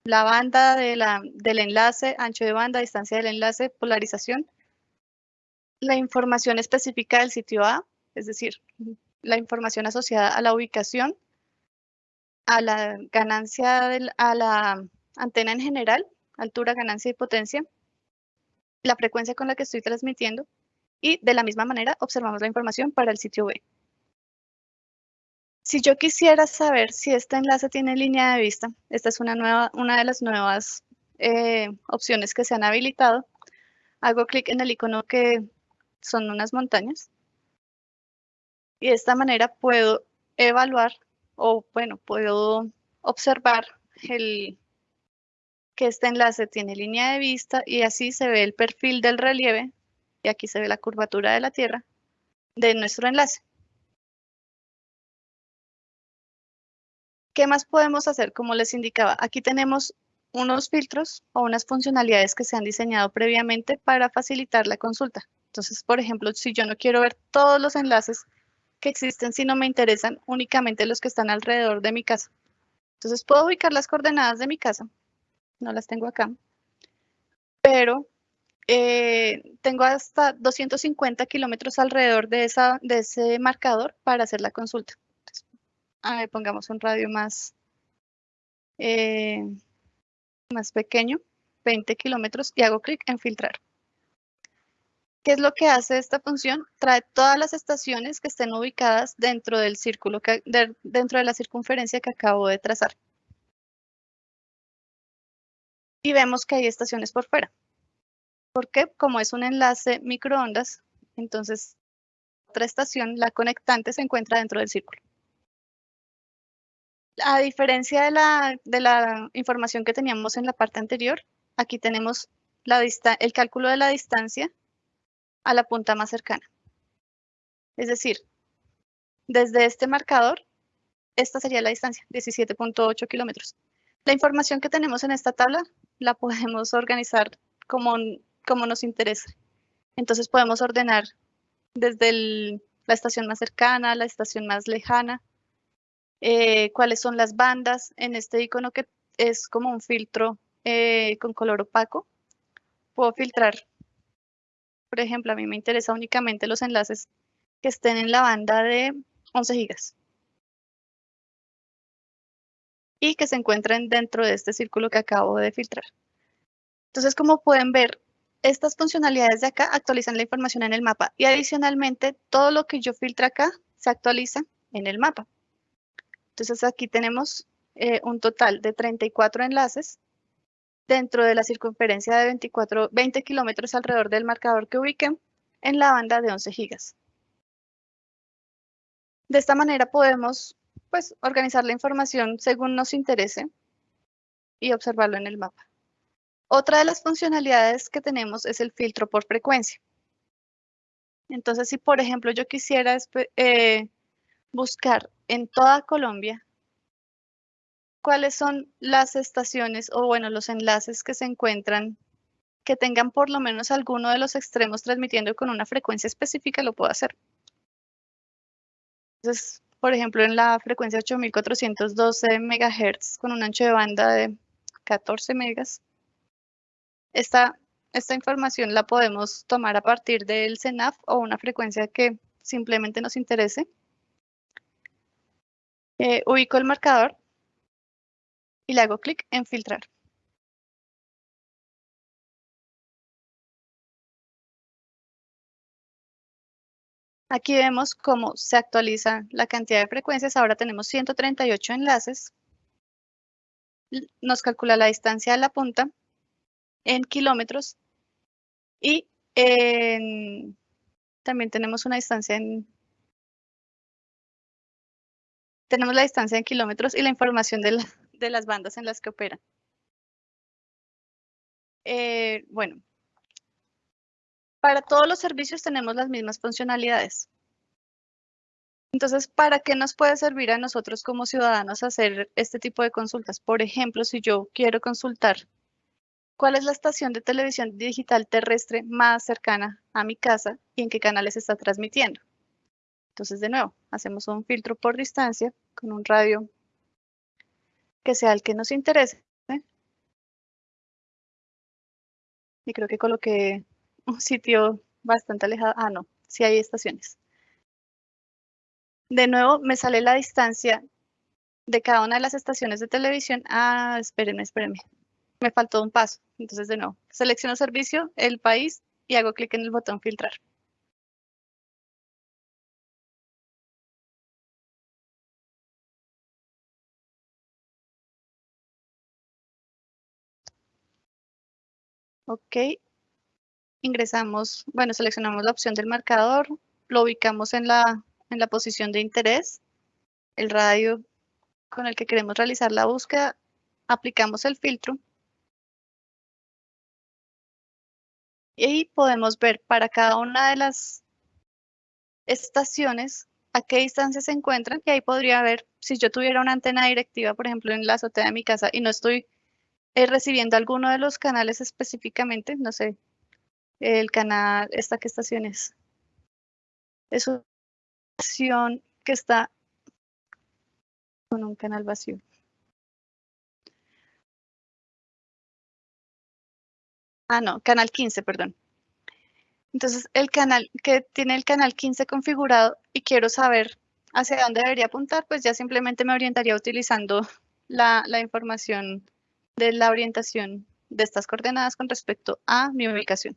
La banda de la, del enlace, ancho de banda, distancia del enlace, polarización. La información específica del sitio A, es decir, la información asociada a la ubicación, a la ganancia, a la antena en general, altura, ganancia y potencia, la frecuencia con la que estoy transmitiendo y de la misma manera observamos la información para el sitio B. Si yo quisiera saber si este enlace tiene línea de vista, esta es una, nueva, una de las nuevas eh, opciones que se han habilitado. Hago clic en el icono que son unas montañas. Y de esta manera puedo evaluar o, bueno, puedo observar el, que este enlace tiene línea de vista y así se ve el perfil del relieve y aquí se ve la curvatura de la Tierra de nuestro enlace. ¿Qué más podemos hacer? Como les indicaba, aquí tenemos unos filtros o unas funcionalidades que se han diseñado previamente para facilitar la consulta. Entonces, por ejemplo, si yo no quiero ver todos los enlaces que existen, si no me interesan únicamente los que están alrededor de mi casa. Entonces, puedo ubicar las coordenadas de mi casa. No las tengo acá. Pero eh, tengo hasta 250 kilómetros alrededor de, esa, de ese marcador para hacer la consulta. a ver, pongamos un radio más, eh, más pequeño, 20 kilómetros, y hago clic en filtrar. ¿Qué es lo que hace esta función? Trae todas las estaciones que estén ubicadas dentro del círculo, que, dentro de la circunferencia que acabo de trazar. Y vemos que hay estaciones por fuera porque como es un enlace microondas, entonces otra estación, la conectante, se encuentra dentro del círculo. A diferencia de la, de la información que teníamos en la parte anterior, aquí tenemos la el cálculo de la distancia a la punta más cercana. Es decir, desde este marcador, esta sería la distancia, 17.8 kilómetros. La información que tenemos en esta tabla la podemos organizar como como nos interesa. Entonces podemos ordenar desde la estación más cercana, la estación más lejana, eh, cuáles son las bandas en este icono que es como un filtro eh, con color opaco. Puedo filtrar, por ejemplo, a mí me interesa únicamente los enlaces que estén en la banda de 11 gigas y que se encuentren dentro de este círculo que acabo de filtrar. Entonces, como pueden ver, estas funcionalidades de acá actualizan la información en el mapa y adicionalmente todo lo que yo filtre acá se actualiza en el mapa. Entonces aquí tenemos eh, un total de 34 enlaces dentro de la circunferencia de 24, 20 kilómetros alrededor del marcador que ubiquen en la banda de 11 gigas. De esta manera podemos pues, organizar la información según nos interese y observarlo en el mapa. Otra de las funcionalidades que tenemos es el filtro por frecuencia. Entonces, si por ejemplo yo quisiera eh, buscar en toda Colombia cuáles son las estaciones o bueno, los enlaces que se encuentran que tengan por lo menos alguno de los extremos transmitiendo con una frecuencia específica, lo puedo hacer. Entonces, por ejemplo, en la frecuencia 8412 MHz con un ancho de banda de 14 megas, esta, información la podemos tomar a partir del CENAF o una frecuencia que simplemente nos interese. Eh, ubico el marcador y le hago clic en filtrar. Aquí vemos cómo se actualiza la cantidad de frecuencias. Ahora tenemos 138 enlaces. Nos calcula la distancia de la punta en kilómetros y también tenemos una distancia en tenemos la distancia en kilómetros y la información de, las bandas en las que operan. Eh, bueno, para todos los servicios tenemos las mismas funcionalidades. Entonces, ¿para qué nos puede servir a nosotros como ciudadanos hacer este tipo de consultas? Por ejemplo, si yo quiero consultar cuál es la estación de televisión digital terrestre más cercana a mi casa y en qué canales está transmitiendo. Entonces, de nuevo, hacemos un filtro por distancia con un radio que sea el que nos interese. Y creo que coloqué un sitio bastante alejado. Ah, no, sí hay estaciones. De nuevo, me sale la distancia de cada una de las estaciones de televisión. Ah, espérenme, espérenme. Me faltó un paso. Entonces, de nuevo, selecciono servicio, el país y hago clic en el botón filtrar. Ok, ingresamos, bueno, seleccionamos la opción del marcador, lo ubicamos en la, en la posición de interés, el radio con el que queremos realizar la búsqueda, aplicamos el filtro y podemos ver para cada una de las estaciones a qué distancia se encuentran y ahí podría ver si yo tuviera una antena directiva, por ejemplo, en la azotea de mi casa y no estoy eh, recibiendo alguno de los canales específicamente, no sé, el canal, ¿esta qué estación es? Es una estación que está con un canal vacío. Ah, no, canal 15, perdón. Entonces, el canal que tiene el canal 15 configurado y quiero saber hacia dónde debería apuntar, pues ya simplemente me orientaría utilizando la, la información de la orientación de estas coordenadas con respecto a mi ubicación.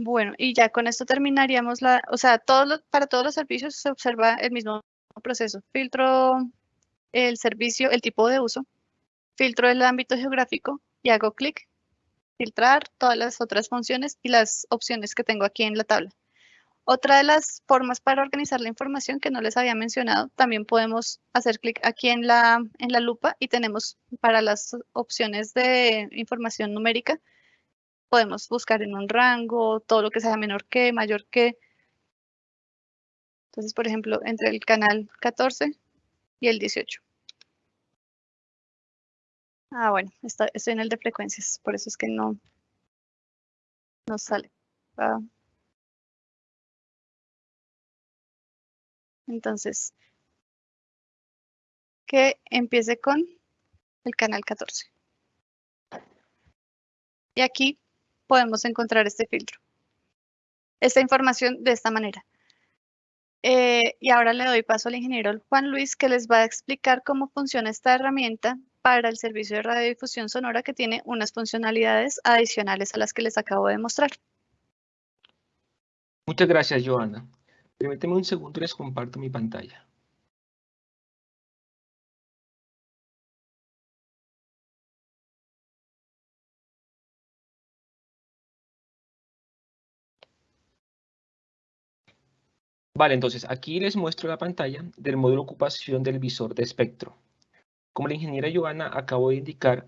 Bueno, y ya con esto terminaríamos la, o sea, para todos los servicios se observa el mismo proceso. Filtro el servicio, el tipo de uso, filtro el ámbito geográfico y hago clic, filtrar todas las otras funciones y las opciones que tengo aquí en la tabla. Otra de las formas para organizar la información que no les había mencionado, también podemos hacer clic aquí en la, en la lupa y tenemos para las opciones de información numérica, podemos buscar en un rango, todo lo que sea menor que, mayor que. Entonces, por ejemplo, entre el canal 14 y el 18. Ah, bueno, estoy en el de frecuencias, por eso es que no nos sale. Ah. Entonces, que empiece con el canal 14. Y aquí podemos encontrar este filtro. Esta información de esta manera. Eh, y ahora le doy paso al ingeniero Juan Luis que les va a explicar cómo funciona esta herramienta para el servicio de radiodifusión sonora que tiene unas funcionalidades adicionales a las que les acabo de mostrar. Muchas gracias, Joana. Permíteme un segundo y les comparto mi pantalla. Vale, entonces aquí les muestro la pantalla del módulo ocupación del visor de espectro. Como la ingeniera Joana acabó de indicar,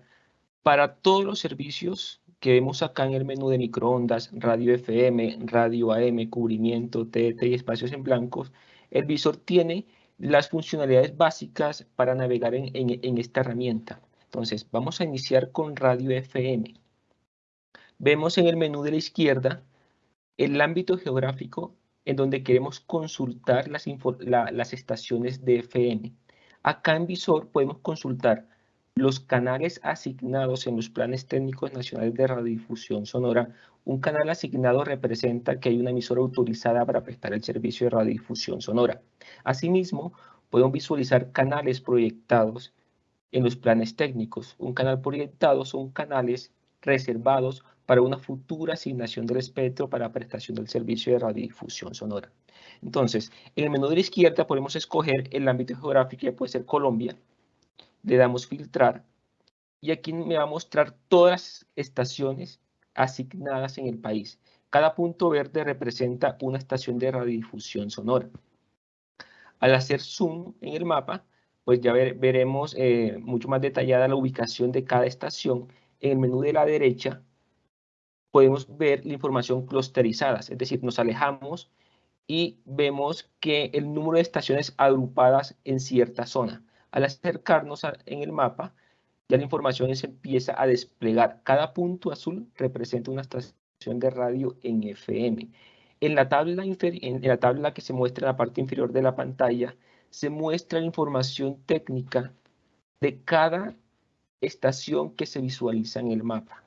para todos los servicios que vemos acá en el menú de microondas, radio FM, radio AM, cubrimiento, TT y espacios en blancos, el visor tiene las funcionalidades básicas para navegar en esta herramienta. Entonces, vamos a iniciar con radio FM. Vemos en el menú de la izquierda el ámbito geográfico en donde queremos consultar las, estaciones de FM. Acá en Visor podemos consultar los canales asignados en los planes técnicos nacionales de radiodifusión sonora. Un canal asignado representa que hay una emisora autorizada para prestar el servicio de radiodifusión sonora. Asimismo, podemos visualizar canales proyectados en los planes técnicos. Un canal proyectado son canales reservados para una futura asignación del espectro para prestación del servicio de radiodifusión sonora. Entonces, en el menú de la izquierda podemos escoger el ámbito geográfico que puede ser Colombia. Le damos filtrar y aquí me va a mostrar todas las estaciones asignadas en el país. Cada punto verde representa una estación de radiodifusión sonora. Al hacer zoom en el mapa, pues ya veremos eh, mucho más detallada la ubicación de cada estación. En el menú de la derecha podemos ver la información clusterizada, es decir, nos alejamos y vemos que el número de estaciones agrupadas en cierta zona. Al acercarnos en el mapa, ya la información se empieza a desplegar. Cada punto azul representa una estación de radio en FM. En la tabla, en la tabla que se muestra en la parte inferior de la pantalla, se muestra la información técnica de cada estación que se visualiza en el mapa.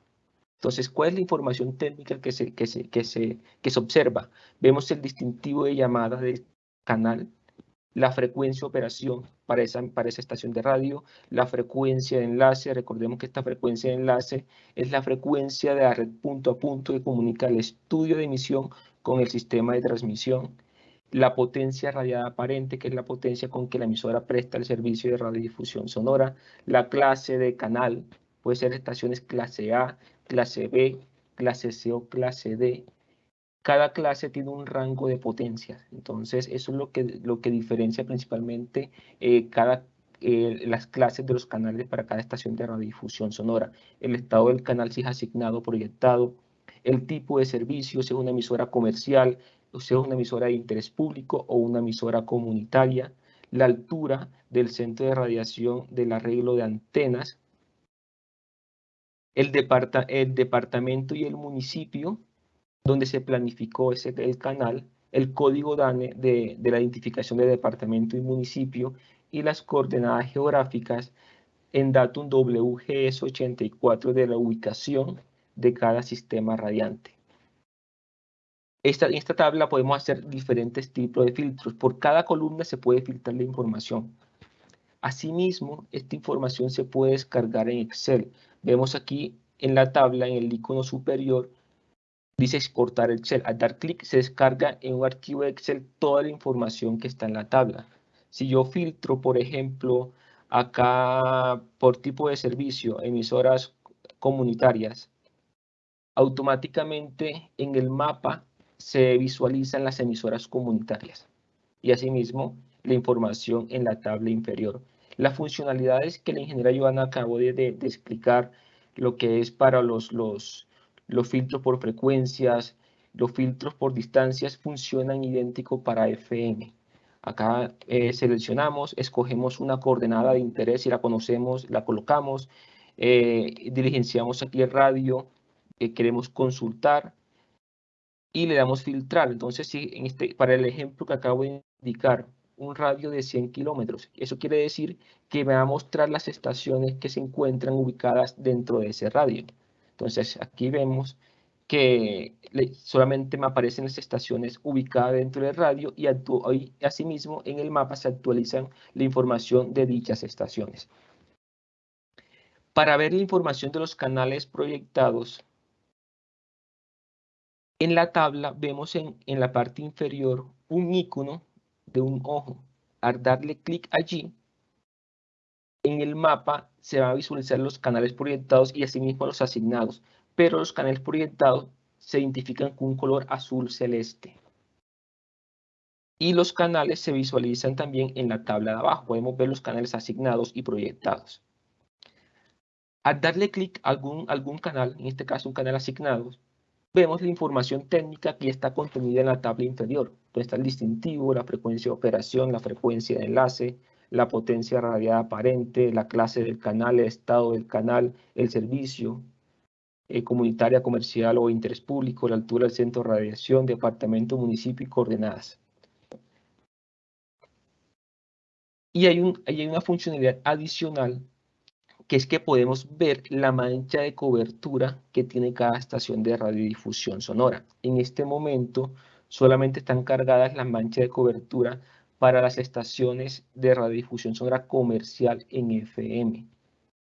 Entonces, ¿cuál es la información técnica que se, que se, que se, que se observa? Vemos el distintivo de llamada de canal, la frecuencia de operación para esa, para esa estación de radio, la frecuencia de enlace, recordemos que esta frecuencia de enlace es la frecuencia de la red punto a punto que comunica el estudio de emisión con el sistema de transmisión, la potencia radiada aparente, que es la potencia con que la emisora presta el servicio de radiodifusión sonora, la clase de canal, puede ser estaciones clase A, clase B, clase C o clase D. Cada clase tiene un rango de potencias, entonces eso es lo que, lo que diferencia principalmente eh, cada, eh, las clases de los canales para cada estación de radiodifusión sonora. El estado del canal si es asignado, proyectado, el tipo de servicio, si es una emisora comercial, o si es una emisora de interés público o una emisora comunitaria, la altura del centro de radiación del arreglo de antenas, el, departamento y el municipio donde se planificó ese, canal, el código DANE de, la identificación de departamento y municipio y las coordenadas geográficas en datum WGS84 de la ubicación de cada sistema radiante. Esta, en esta tabla podemos hacer diferentes tipos de filtros. Por cada columna se puede filtrar la información. Asimismo, esta información se puede descargar en Excel. Vemos aquí en la tabla, en el icono superior, dice exportar Excel. Al dar clic se descarga en un archivo de Excel toda la información que está en la tabla. Si yo filtro, por ejemplo, acá por tipo de servicio, emisoras comunitarias, automáticamente en el mapa se visualizan las emisoras comunitarias y asimismo la información en la tabla inferior. Las funcionalidades que la ingeniera Joana acabó de, de, explicar, lo que es para los, los, los filtros por frecuencias, los filtros por distancias funcionan idéntico para FM. Acá eh, seleccionamos, escogemos una coordenada de interés y la conocemos, la colocamos, eh, diligenciamos aquí el radio que queremos consultar y le damos filtrar. Entonces, si en este, para el ejemplo que acabo de indicar, un radio de 100 kilómetros. Eso quiere decir que me va a mostrar las estaciones que se encuentran ubicadas dentro de ese radio. Entonces aquí vemos que solamente me aparecen las estaciones ubicadas dentro del radio y, y asimismo en el mapa se actualizan la información de dichas estaciones. Para ver la información de los canales proyectados, En la tabla vemos en, en la parte inferior un icono de un ojo. Al darle clic allí, en el mapa se van a visualizar los canales proyectados y asimismo los asignados, pero los canales proyectados se identifican con un color azul celeste. Y los canales se visualizan también en la tabla de abajo. Podemos ver los canales asignados y proyectados. Al darle clic a algún, algún canal, en este caso un canal asignado, vemos la información técnica que está contenida en la tabla inferior. Donde está el distintivo, la frecuencia de operación, la frecuencia de enlace, la potencia radiada aparente, la clase del canal, el estado del canal, el servicio, eh, comunitaria, comercial o interés público, la altura del centro de radiación, departamento, municipio y coordenadas. Y hay una funcionalidad adicional que es que podemos ver la mancha de cobertura que tiene cada estación de radiodifusión sonora. En este momento solamente están cargadas las manchas de cobertura para las estaciones de radiodifusión sonora comercial en FM.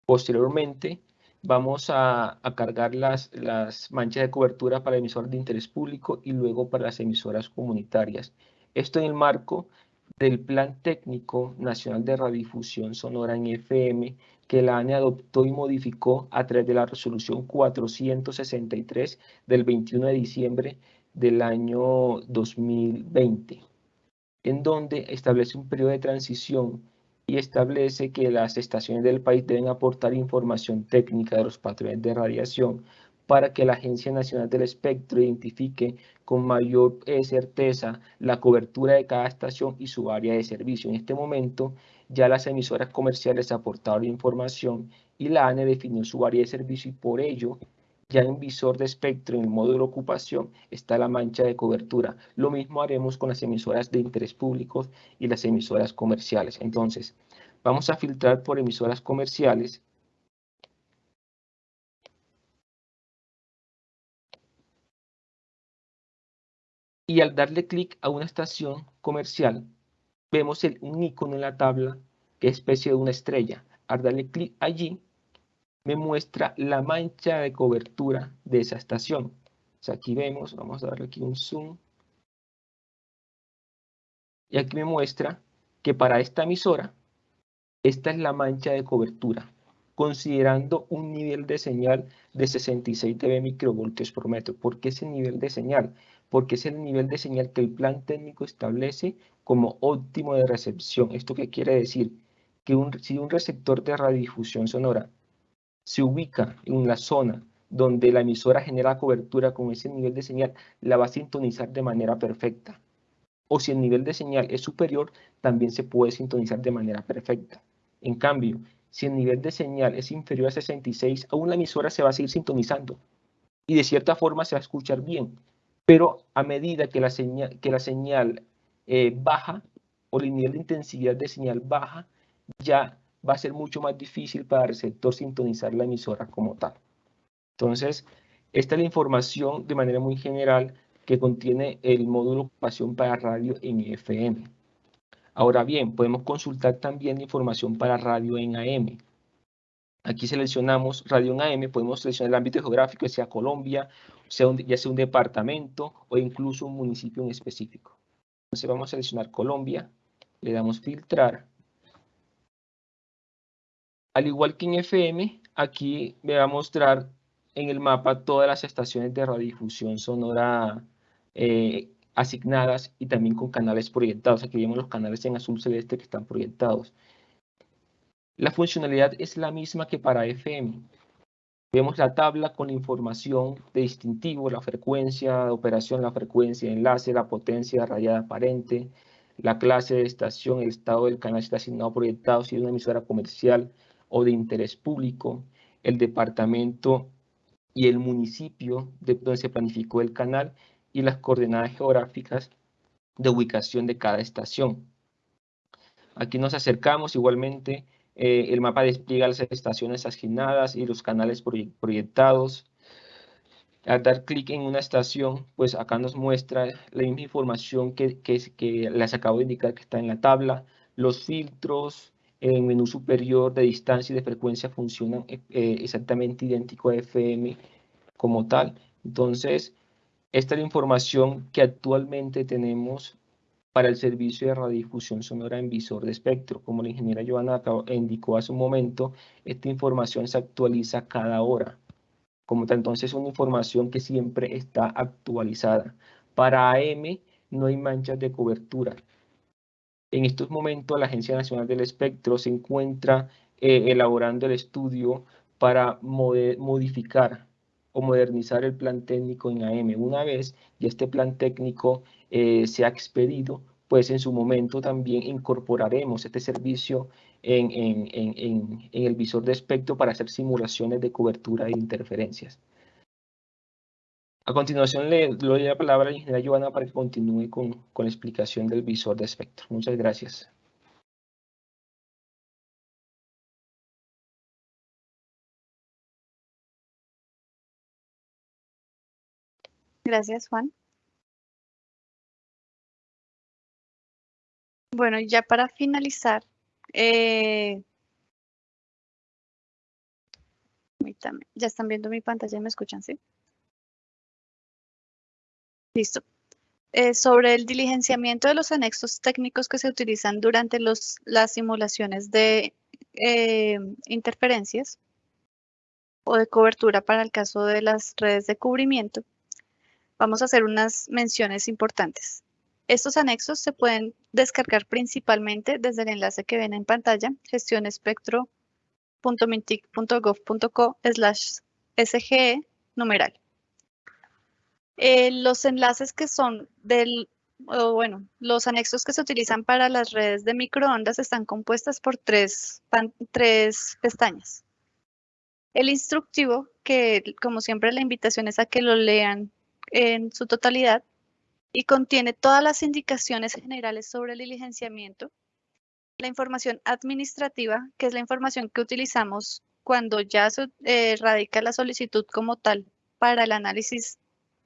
Posteriormente, vamos a, cargar las, las, manchas de cobertura para emisoras de interés público y luego para las emisoras comunitarias. Esto en el marco del Plan Técnico Nacional de Radiodifusión Sonora en FM que la ANE adoptó y modificó a través de la resolución 463 del 21 de diciembre del año 2020, en donde establece un periodo de transición y establece que las estaciones del país deben aportar información técnica de los patrones de radiación para que la Agencia Nacional del Espectro identifique con mayor eh, certeza la cobertura de cada estación y su área de servicio. En este momento, ya las emisoras comerciales aportaron información y la ANE definió su área de servicio y por ello ya en visor de espectro en el módulo ocupación está la mancha de cobertura. Lo mismo haremos con las emisoras de interés público y las emisoras comerciales. Entonces, vamos a filtrar por emisoras comerciales y al darle clic a una estación comercial, vemos el, un icono en la tabla que es especie de una estrella. Al darle clic allí, me muestra la mancha de cobertura de esa estación. aquí vemos, vamos a darle aquí un zoom. Y aquí me muestra que para esta emisora, esta es la mancha de cobertura, considerando un nivel de señal de 66 dB microvoltios por metro. ¿Por qué ese nivel de señal? Porque es el nivel de señal que el plan técnico establece como óptimo de recepción. ¿Esto qué quiere decir? Que si un receptor de radiodifusión sonora se ubica en la zona donde la emisora genera cobertura con ese nivel de señal, la va a sintonizar de manera perfecta. O si el nivel de señal es superior, también se puede sintonizar de manera perfecta. En cambio, si el nivel de señal es inferior a 66, aún la emisora se va a seguir sintonizando. Y de cierta forma se va a escuchar bien, pero a medida que la señal, la eh, baja o el nivel de intensidad de señal baja, ya va a ser mucho más difícil para el receptor sintonizar la emisora como tal. Entonces, esta es la información de manera muy general que contiene el módulo ocupación para radio en FM. Ahora bien, podemos consultar también información para radio en AM. Aquí seleccionamos radio en AM, podemos seleccionar el ámbito geográfico, sea Colombia, sea ya sea un departamento o incluso un municipio en específico. Entonces vamos a seleccionar Colombia, le damos filtrar. Al igual que en FM, aquí me va a mostrar en el mapa todas las estaciones de radiodifusión sonora eh, asignadas y también con canales proyectados. Aquí vemos los canales en azul celeste que están proyectados. La funcionalidad es la misma que para FM. Vemos la tabla con información de distintivo, la frecuencia de operación, la frecuencia de enlace, la potencia radiada aparente, la clase de estación, el estado del canal está asignado proyectado, si es una emisora comercial o de interés público, el departamento y el municipio de donde se planificó el canal y las coordenadas geográficas de ubicación de cada estación. Aquí nos acercamos igualmente eh, el mapa despliega las estaciones asignadas y los canales proyectados. Al dar clic en una estación, pues acá nos muestra la misma información que, que, les acabo de indicar que está en la tabla. Los filtros en menú superior de distancia y de frecuencia funcionan eh, exactamente idéntico a FM como tal. Entonces, Esta es la información que actualmente tenemos para el servicio de radiodifusión sonora en visor de espectro. Como la ingeniera Joana indicó hace un momento, esta información se actualiza cada hora. Como tal, entonces es una información que siempre está actualizada. Para AM no hay manchas de cobertura. En estos momentos la Agencia Nacional del Espectro se encuentra eh, elaborando el estudio para modificar modernizar el plan técnico en AM. Una vez ya este plan técnico eh, se ha expedido, pues en su momento también incorporaremos este servicio en, en, el visor de espectro para hacer simulaciones de cobertura de interferencias. A continuación le doy la palabra a la ingeniera Joana para que continúe con, con la explicación del visor de espectro. Muchas gracias. Gracias, Juan. Bueno, ya para finalizar, eh, ya están viendo mi pantalla y me escuchan, ¿sí? Listo. Eh, sobre el diligenciamiento de los anexos técnicos que se utilizan durante los, las simulaciones de eh, interferencias o de cobertura para el caso de las redes de cubrimiento, vamos a hacer unas menciones importantes. Estos anexos se pueden descargar principalmente desde el enlace que ven en pantalla, gestionespectro.mintic.gov.co slash SGE numeral. Eh, los enlaces que son del, bueno, los anexos que se utilizan para las redes de microondas están compuestas por tres, tres pestañas. El instructivo, que como siempre la invitación es a que lo lean en su totalidad, y contiene todas las indicaciones generales sobre el diligenciamiento, la información administrativa, que es la información que utilizamos cuando ya se eh, radica la solicitud como tal para el análisis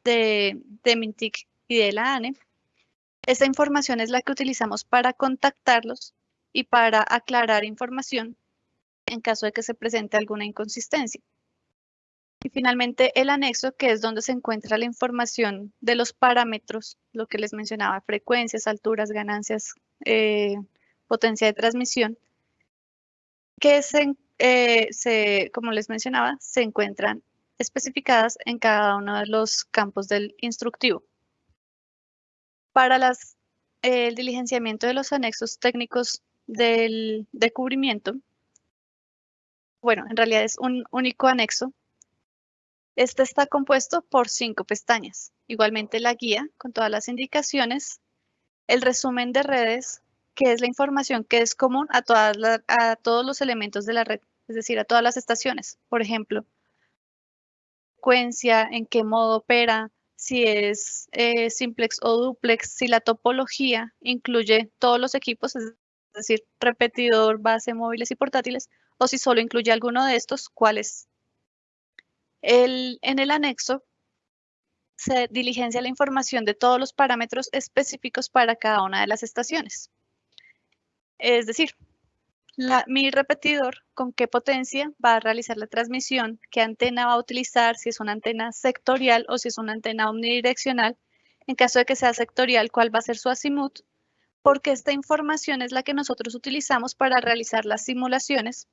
de, de MINTIC y de la ANE. Esta información es la que utilizamos para contactarlos y para aclarar información en caso de que se presente alguna inconsistencia. Y finalmente el anexo, que es donde se encuentra la información de los parámetros, lo que les mencionaba, frecuencias, alturas, ganancias, eh, potencia de transmisión, que eh, se, como les mencionaba, se encuentran especificadas en cada uno de los campos del instructivo. Para las, el diligenciamiento de los anexos técnicos del, de cubrimiento, bueno, en realidad es un único anexo este está compuesto por cinco pestañas. Igualmente la guía con todas las indicaciones, el resumen de redes, que es la información que es común a, todas a todos los elementos de la red, es decir, a todas las estaciones. Por ejemplo, frecuencia, en qué modo opera, si es eh, simplex o duplex, si la topología incluye todos los equipos, es decir, repetidor, base, móviles y portátiles, o si solo incluye alguno de estos, cuáles en el anexo se diligencia la información de todos los parámetros específicos para cada una de las estaciones. Es decir, mi repetidor, con qué potencia va a realizar la transmisión, qué antena va a utilizar, si es una antena sectorial o si es una antena omnidireccional. En caso de que sea sectorial, cuál va a ser su azimut, porque esta información es la que nosotros utilizamos para realizar las simulaciones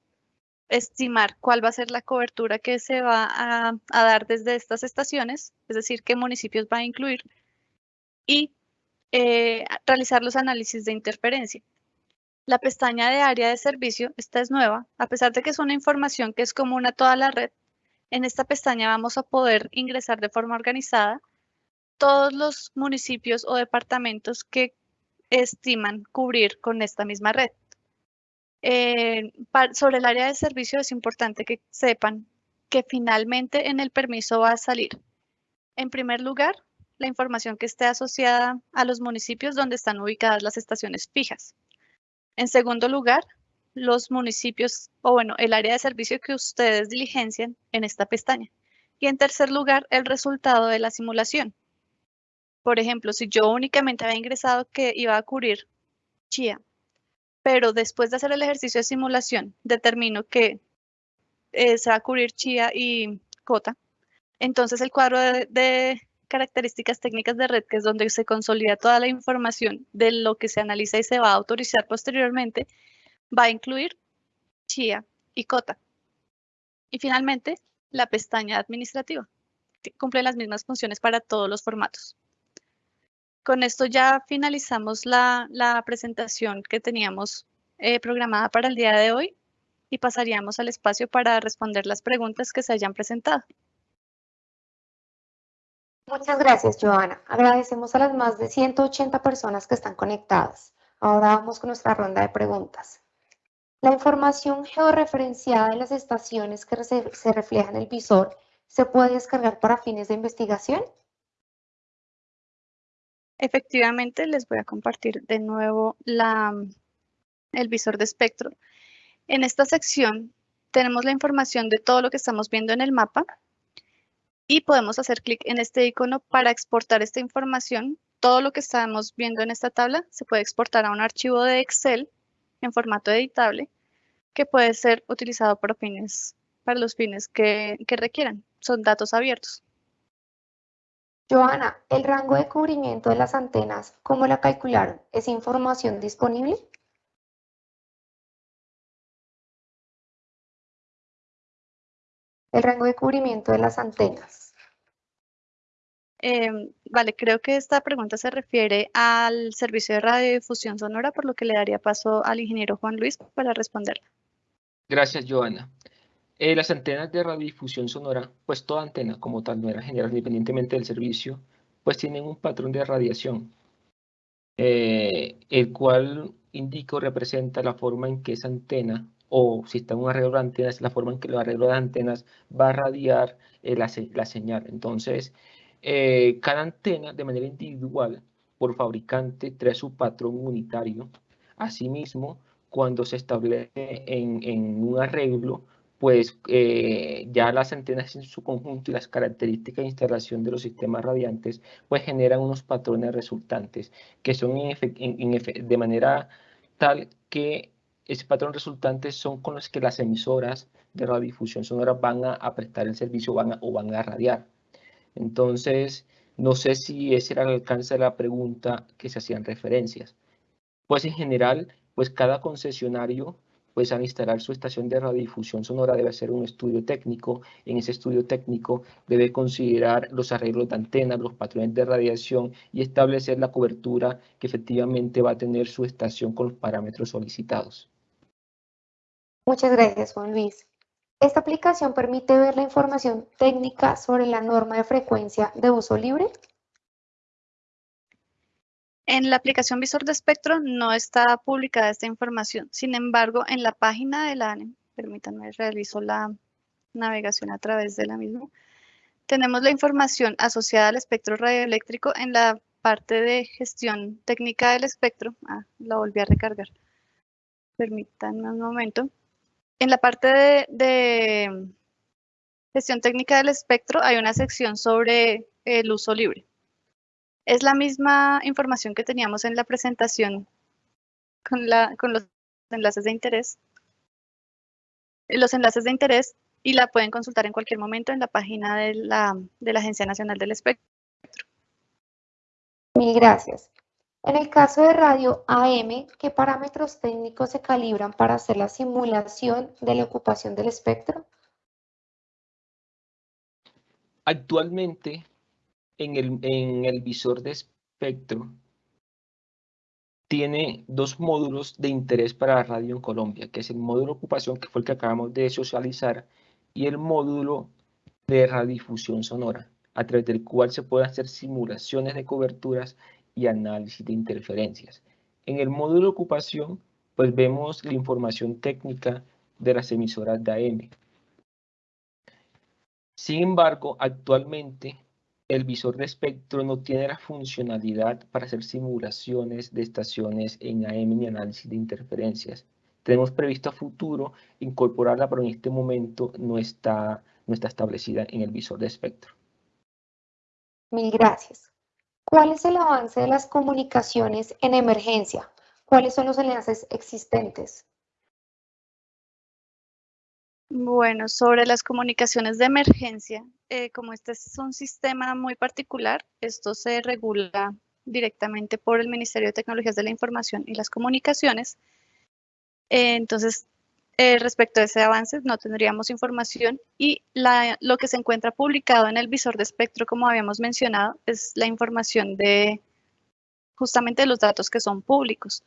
estimar cuál va a ser la cobertura que se va a, dar desde estas estaciones, es decir, qué municipios va a incluir, y eh, realizar los análisis de interferencia. La pestaña de área de servicio, esta es nueva, a pesar de que es una información que es común a toda la red, en esta pestaña vamos a poder ingresar de forma organizada todos los municipios o departamentos que estiman cubrir con esta misma red. Eh, sobre el área de servicio es importante que sepan que finalmente en el permiso va a salir, en primer lugar, la información que esté asociada a los municipios donde están ubicadas las estaciones fijas. En segundo lugar, los municipios, o bueno, el área de servicio que ustedes diligencian en esta pestaña. Y en tercer lugar, el resultado de la simulación. Por ejemplo, si yo únicamente había ingresado que iba a cubrir Chía pero después de hacer el ejercicio de simulación, determino que eh, se va a cubrir chía y cota. Entonces el cuadro de, características técnicas de red, que es donde se consolida toda la información de lo que se analiza y se va a autorizar posteriormente, va a incluir CHIA y COTA. Y finalmente, la pestaña administrativa. Cumple las mismas funciones para todos los formatos. Con esto ya finalizamos la, presentación que teníamos eh, programada para el día de hoy y pasaríamos al espacio para responder las preguntas que se hayan presentado. Muchas gracias, Joana. Agradecemos a las más de 180 personas que están conectadas. Ahora vamos con nuestra ronda de preguntas. La información georreferenciada de las estaciones que se refleja en el visor se puede descargar para fines de investigación. Efectivamente, les voy a compartir de nuevo el visor de espectro. En esta sección tenemos la información de todo lo que estamos viendo en el mapa y podemos hacer clic en este icono para exportar esta información. Todo lo que estamos viendo en esta tabla se puede exportar a un archivo de Excel en formato editable que puede ser utilizado para, fines, para los fines que requieran. Son datos abiertos. Joana, ¿el rango de cubrimiento de las antenas, cómo la calcularon? ¿Es información disponible? El rango de cubrimiento de las antenas. Eh, vale, creo que esta pregunta se refiere al servicio de radiodifusión sonora, por lo que le daría paso al ingeniero Juan Luis para responderla. Gracias, Joana. Eh, las antenas de radiodifusión sonora, pues toda antena como tal, no era general, independientemente del servicio, pues tienen un patrón de radiación, eh, el cual indica o representa la forma en que esa antena, o si está un arreglo de antenas, la forma en que el arreglo de antenas va a radiar eh, la, la señal. Entonces, cada antena de manera individual por fabricante trae su patrón unitario. Asimismo, cuando se establece en, en un arreglo, pues eh, ya las antenas en su conjunto y las características de instalación de los sistemas radiantes, pues generan unos patrones resultantes que son de manera tal que ese patrón resultante son con los que las emisoras de radiodifusión sonora van a, a prestar el servicio van a- o van a radiar. Entonces, no sé si ese era el alcance de la pregunta que se hacían referencias. Pues en general, pues cada concesionario, pues al instalar su estación de radiodifusión sonora debe hacer un estudio técnico. En ese estudio técnico debe considerar los arreglos de antenas, los patrones de radiación y establecer la cobertura que efectivamente va a tener su estación con los parámetros solicitados. Muchas gracias, Juan Luis. Esta aplicación permite ver la información técnica sobre la norma de frecuencia de uso libre. En la aplicación Visor de Espectro no está publicada esta información. Sin embargo, en la página de la ANE, permítanme, realizo la navegación a través de la misma, tenemos la información asociada al espectro radioeléctrico en la parte de gestión técnica del espectro. Ah, la volví a recargar. Permítanme un momento. En la parte de gestión técnica del espectro hay una sección sobre el uso libre. Es la misma información que teníamos en la presentación con, la, con los enlaces de interés. Los enlaces de interés y la pueden consultar en cualquier momento en la página de la, de la Agencia Nacional del Espectro. Mil gracias. En el caso de radio AM, ¿qué parámetros técnicos se calibran para hacer la simulación de la ocupación del espectro? Actualmente, en el, en el visor de espectro, tiene dos módulos de interés para la radio en Colombia, que es el módulo ocupación, que fue el que acabamos de socializar, y el módulo de radiodifusión sonora, a través del cual se pueden hacer simulaciones de coberturas y análisis de interferencias. En el módulo ocupación, pues vemos la información técnica de las emisoras de AM. Sin embargo, actualmente el visor de espectro no tiene la funcionalidad para hacer simulaciones de estaciones en AM ni análisis de interferencias. Tenemos previsto a futuro incorporarla, pero en este momento no está, no está establecida en el visor de espectro. Mil gracias. ¿Cuál es el avance de las comunicaciones en emergencia? ¿Cuáles son los enlaces existentes? Bueno, sobre las comunicaciones de emergencia, eh, como este es un sistema muy particular, esto se regula directamente por el Ministerio de Tecnologías de la Información y las Comunicaciones. Eh, entonces, eh, respecto a ese avance, no tendríamos información y lo que se encuentra publicado en el visor de espectro, como habíamos mencionado, es la información de justamente los datos que son públicos.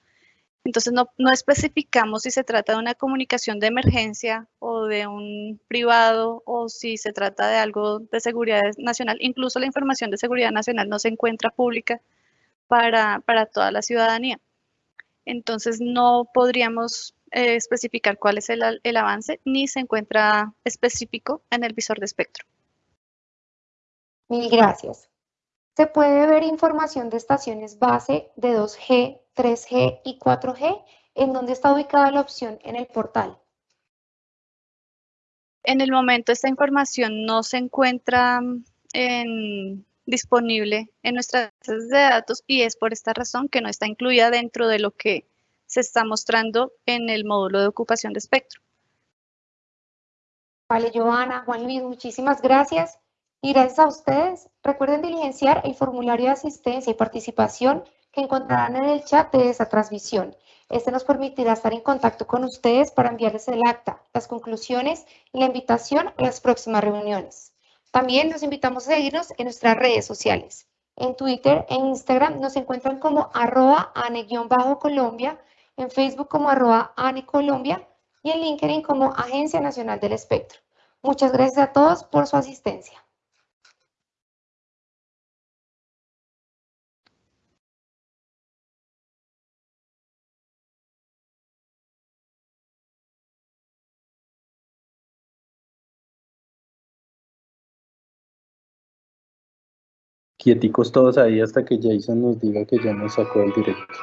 Entonces no, especificamos si se trata de una comunicación de emergencia o de un privado o si se trata de algo de seguridad nacional. Incluso la información de seguridad nacional no se encuentra pública para, toda la ciudadanía. Entonces no podríamos eh, especificar cuál es el, el avance ni se encuentra específico en el visor de espectro. Mil gracias. Se puede ver información de estaciones base de 2G, 3G y 4G, en donde está ubicada la opción en el portal. En el momento esta información no se encuentra mm, disponible en nuestras bases de datos y es por esta razón que no está incluida dentro de lo que se está mostrando en el módulo de ocupación de espectro. Vale, Joana, Juan Luis, muchísimas gracias. Y gracias a ustedes, recuerden diligenciar el formulario de asistencia y participación que encontrarán en el chat de esa transmisión. Este nos permitirá estar en contacto con ustedes para enviarles el acta, las conclusiones y la invitación a las próximas reuniones. También los invitamos a seguirnos en nuestras redes sociales. En Twitter e Instagram nos encuentran como arroba ane-colombia, en Facebook como arroba ane-colombia y en LinkedIn como Agencia Nacional del Espectro. Muchas gracias a todos por su asistencia. Quieticos todos ahí hasta que Jason nos diga que ya nos sacó el directo.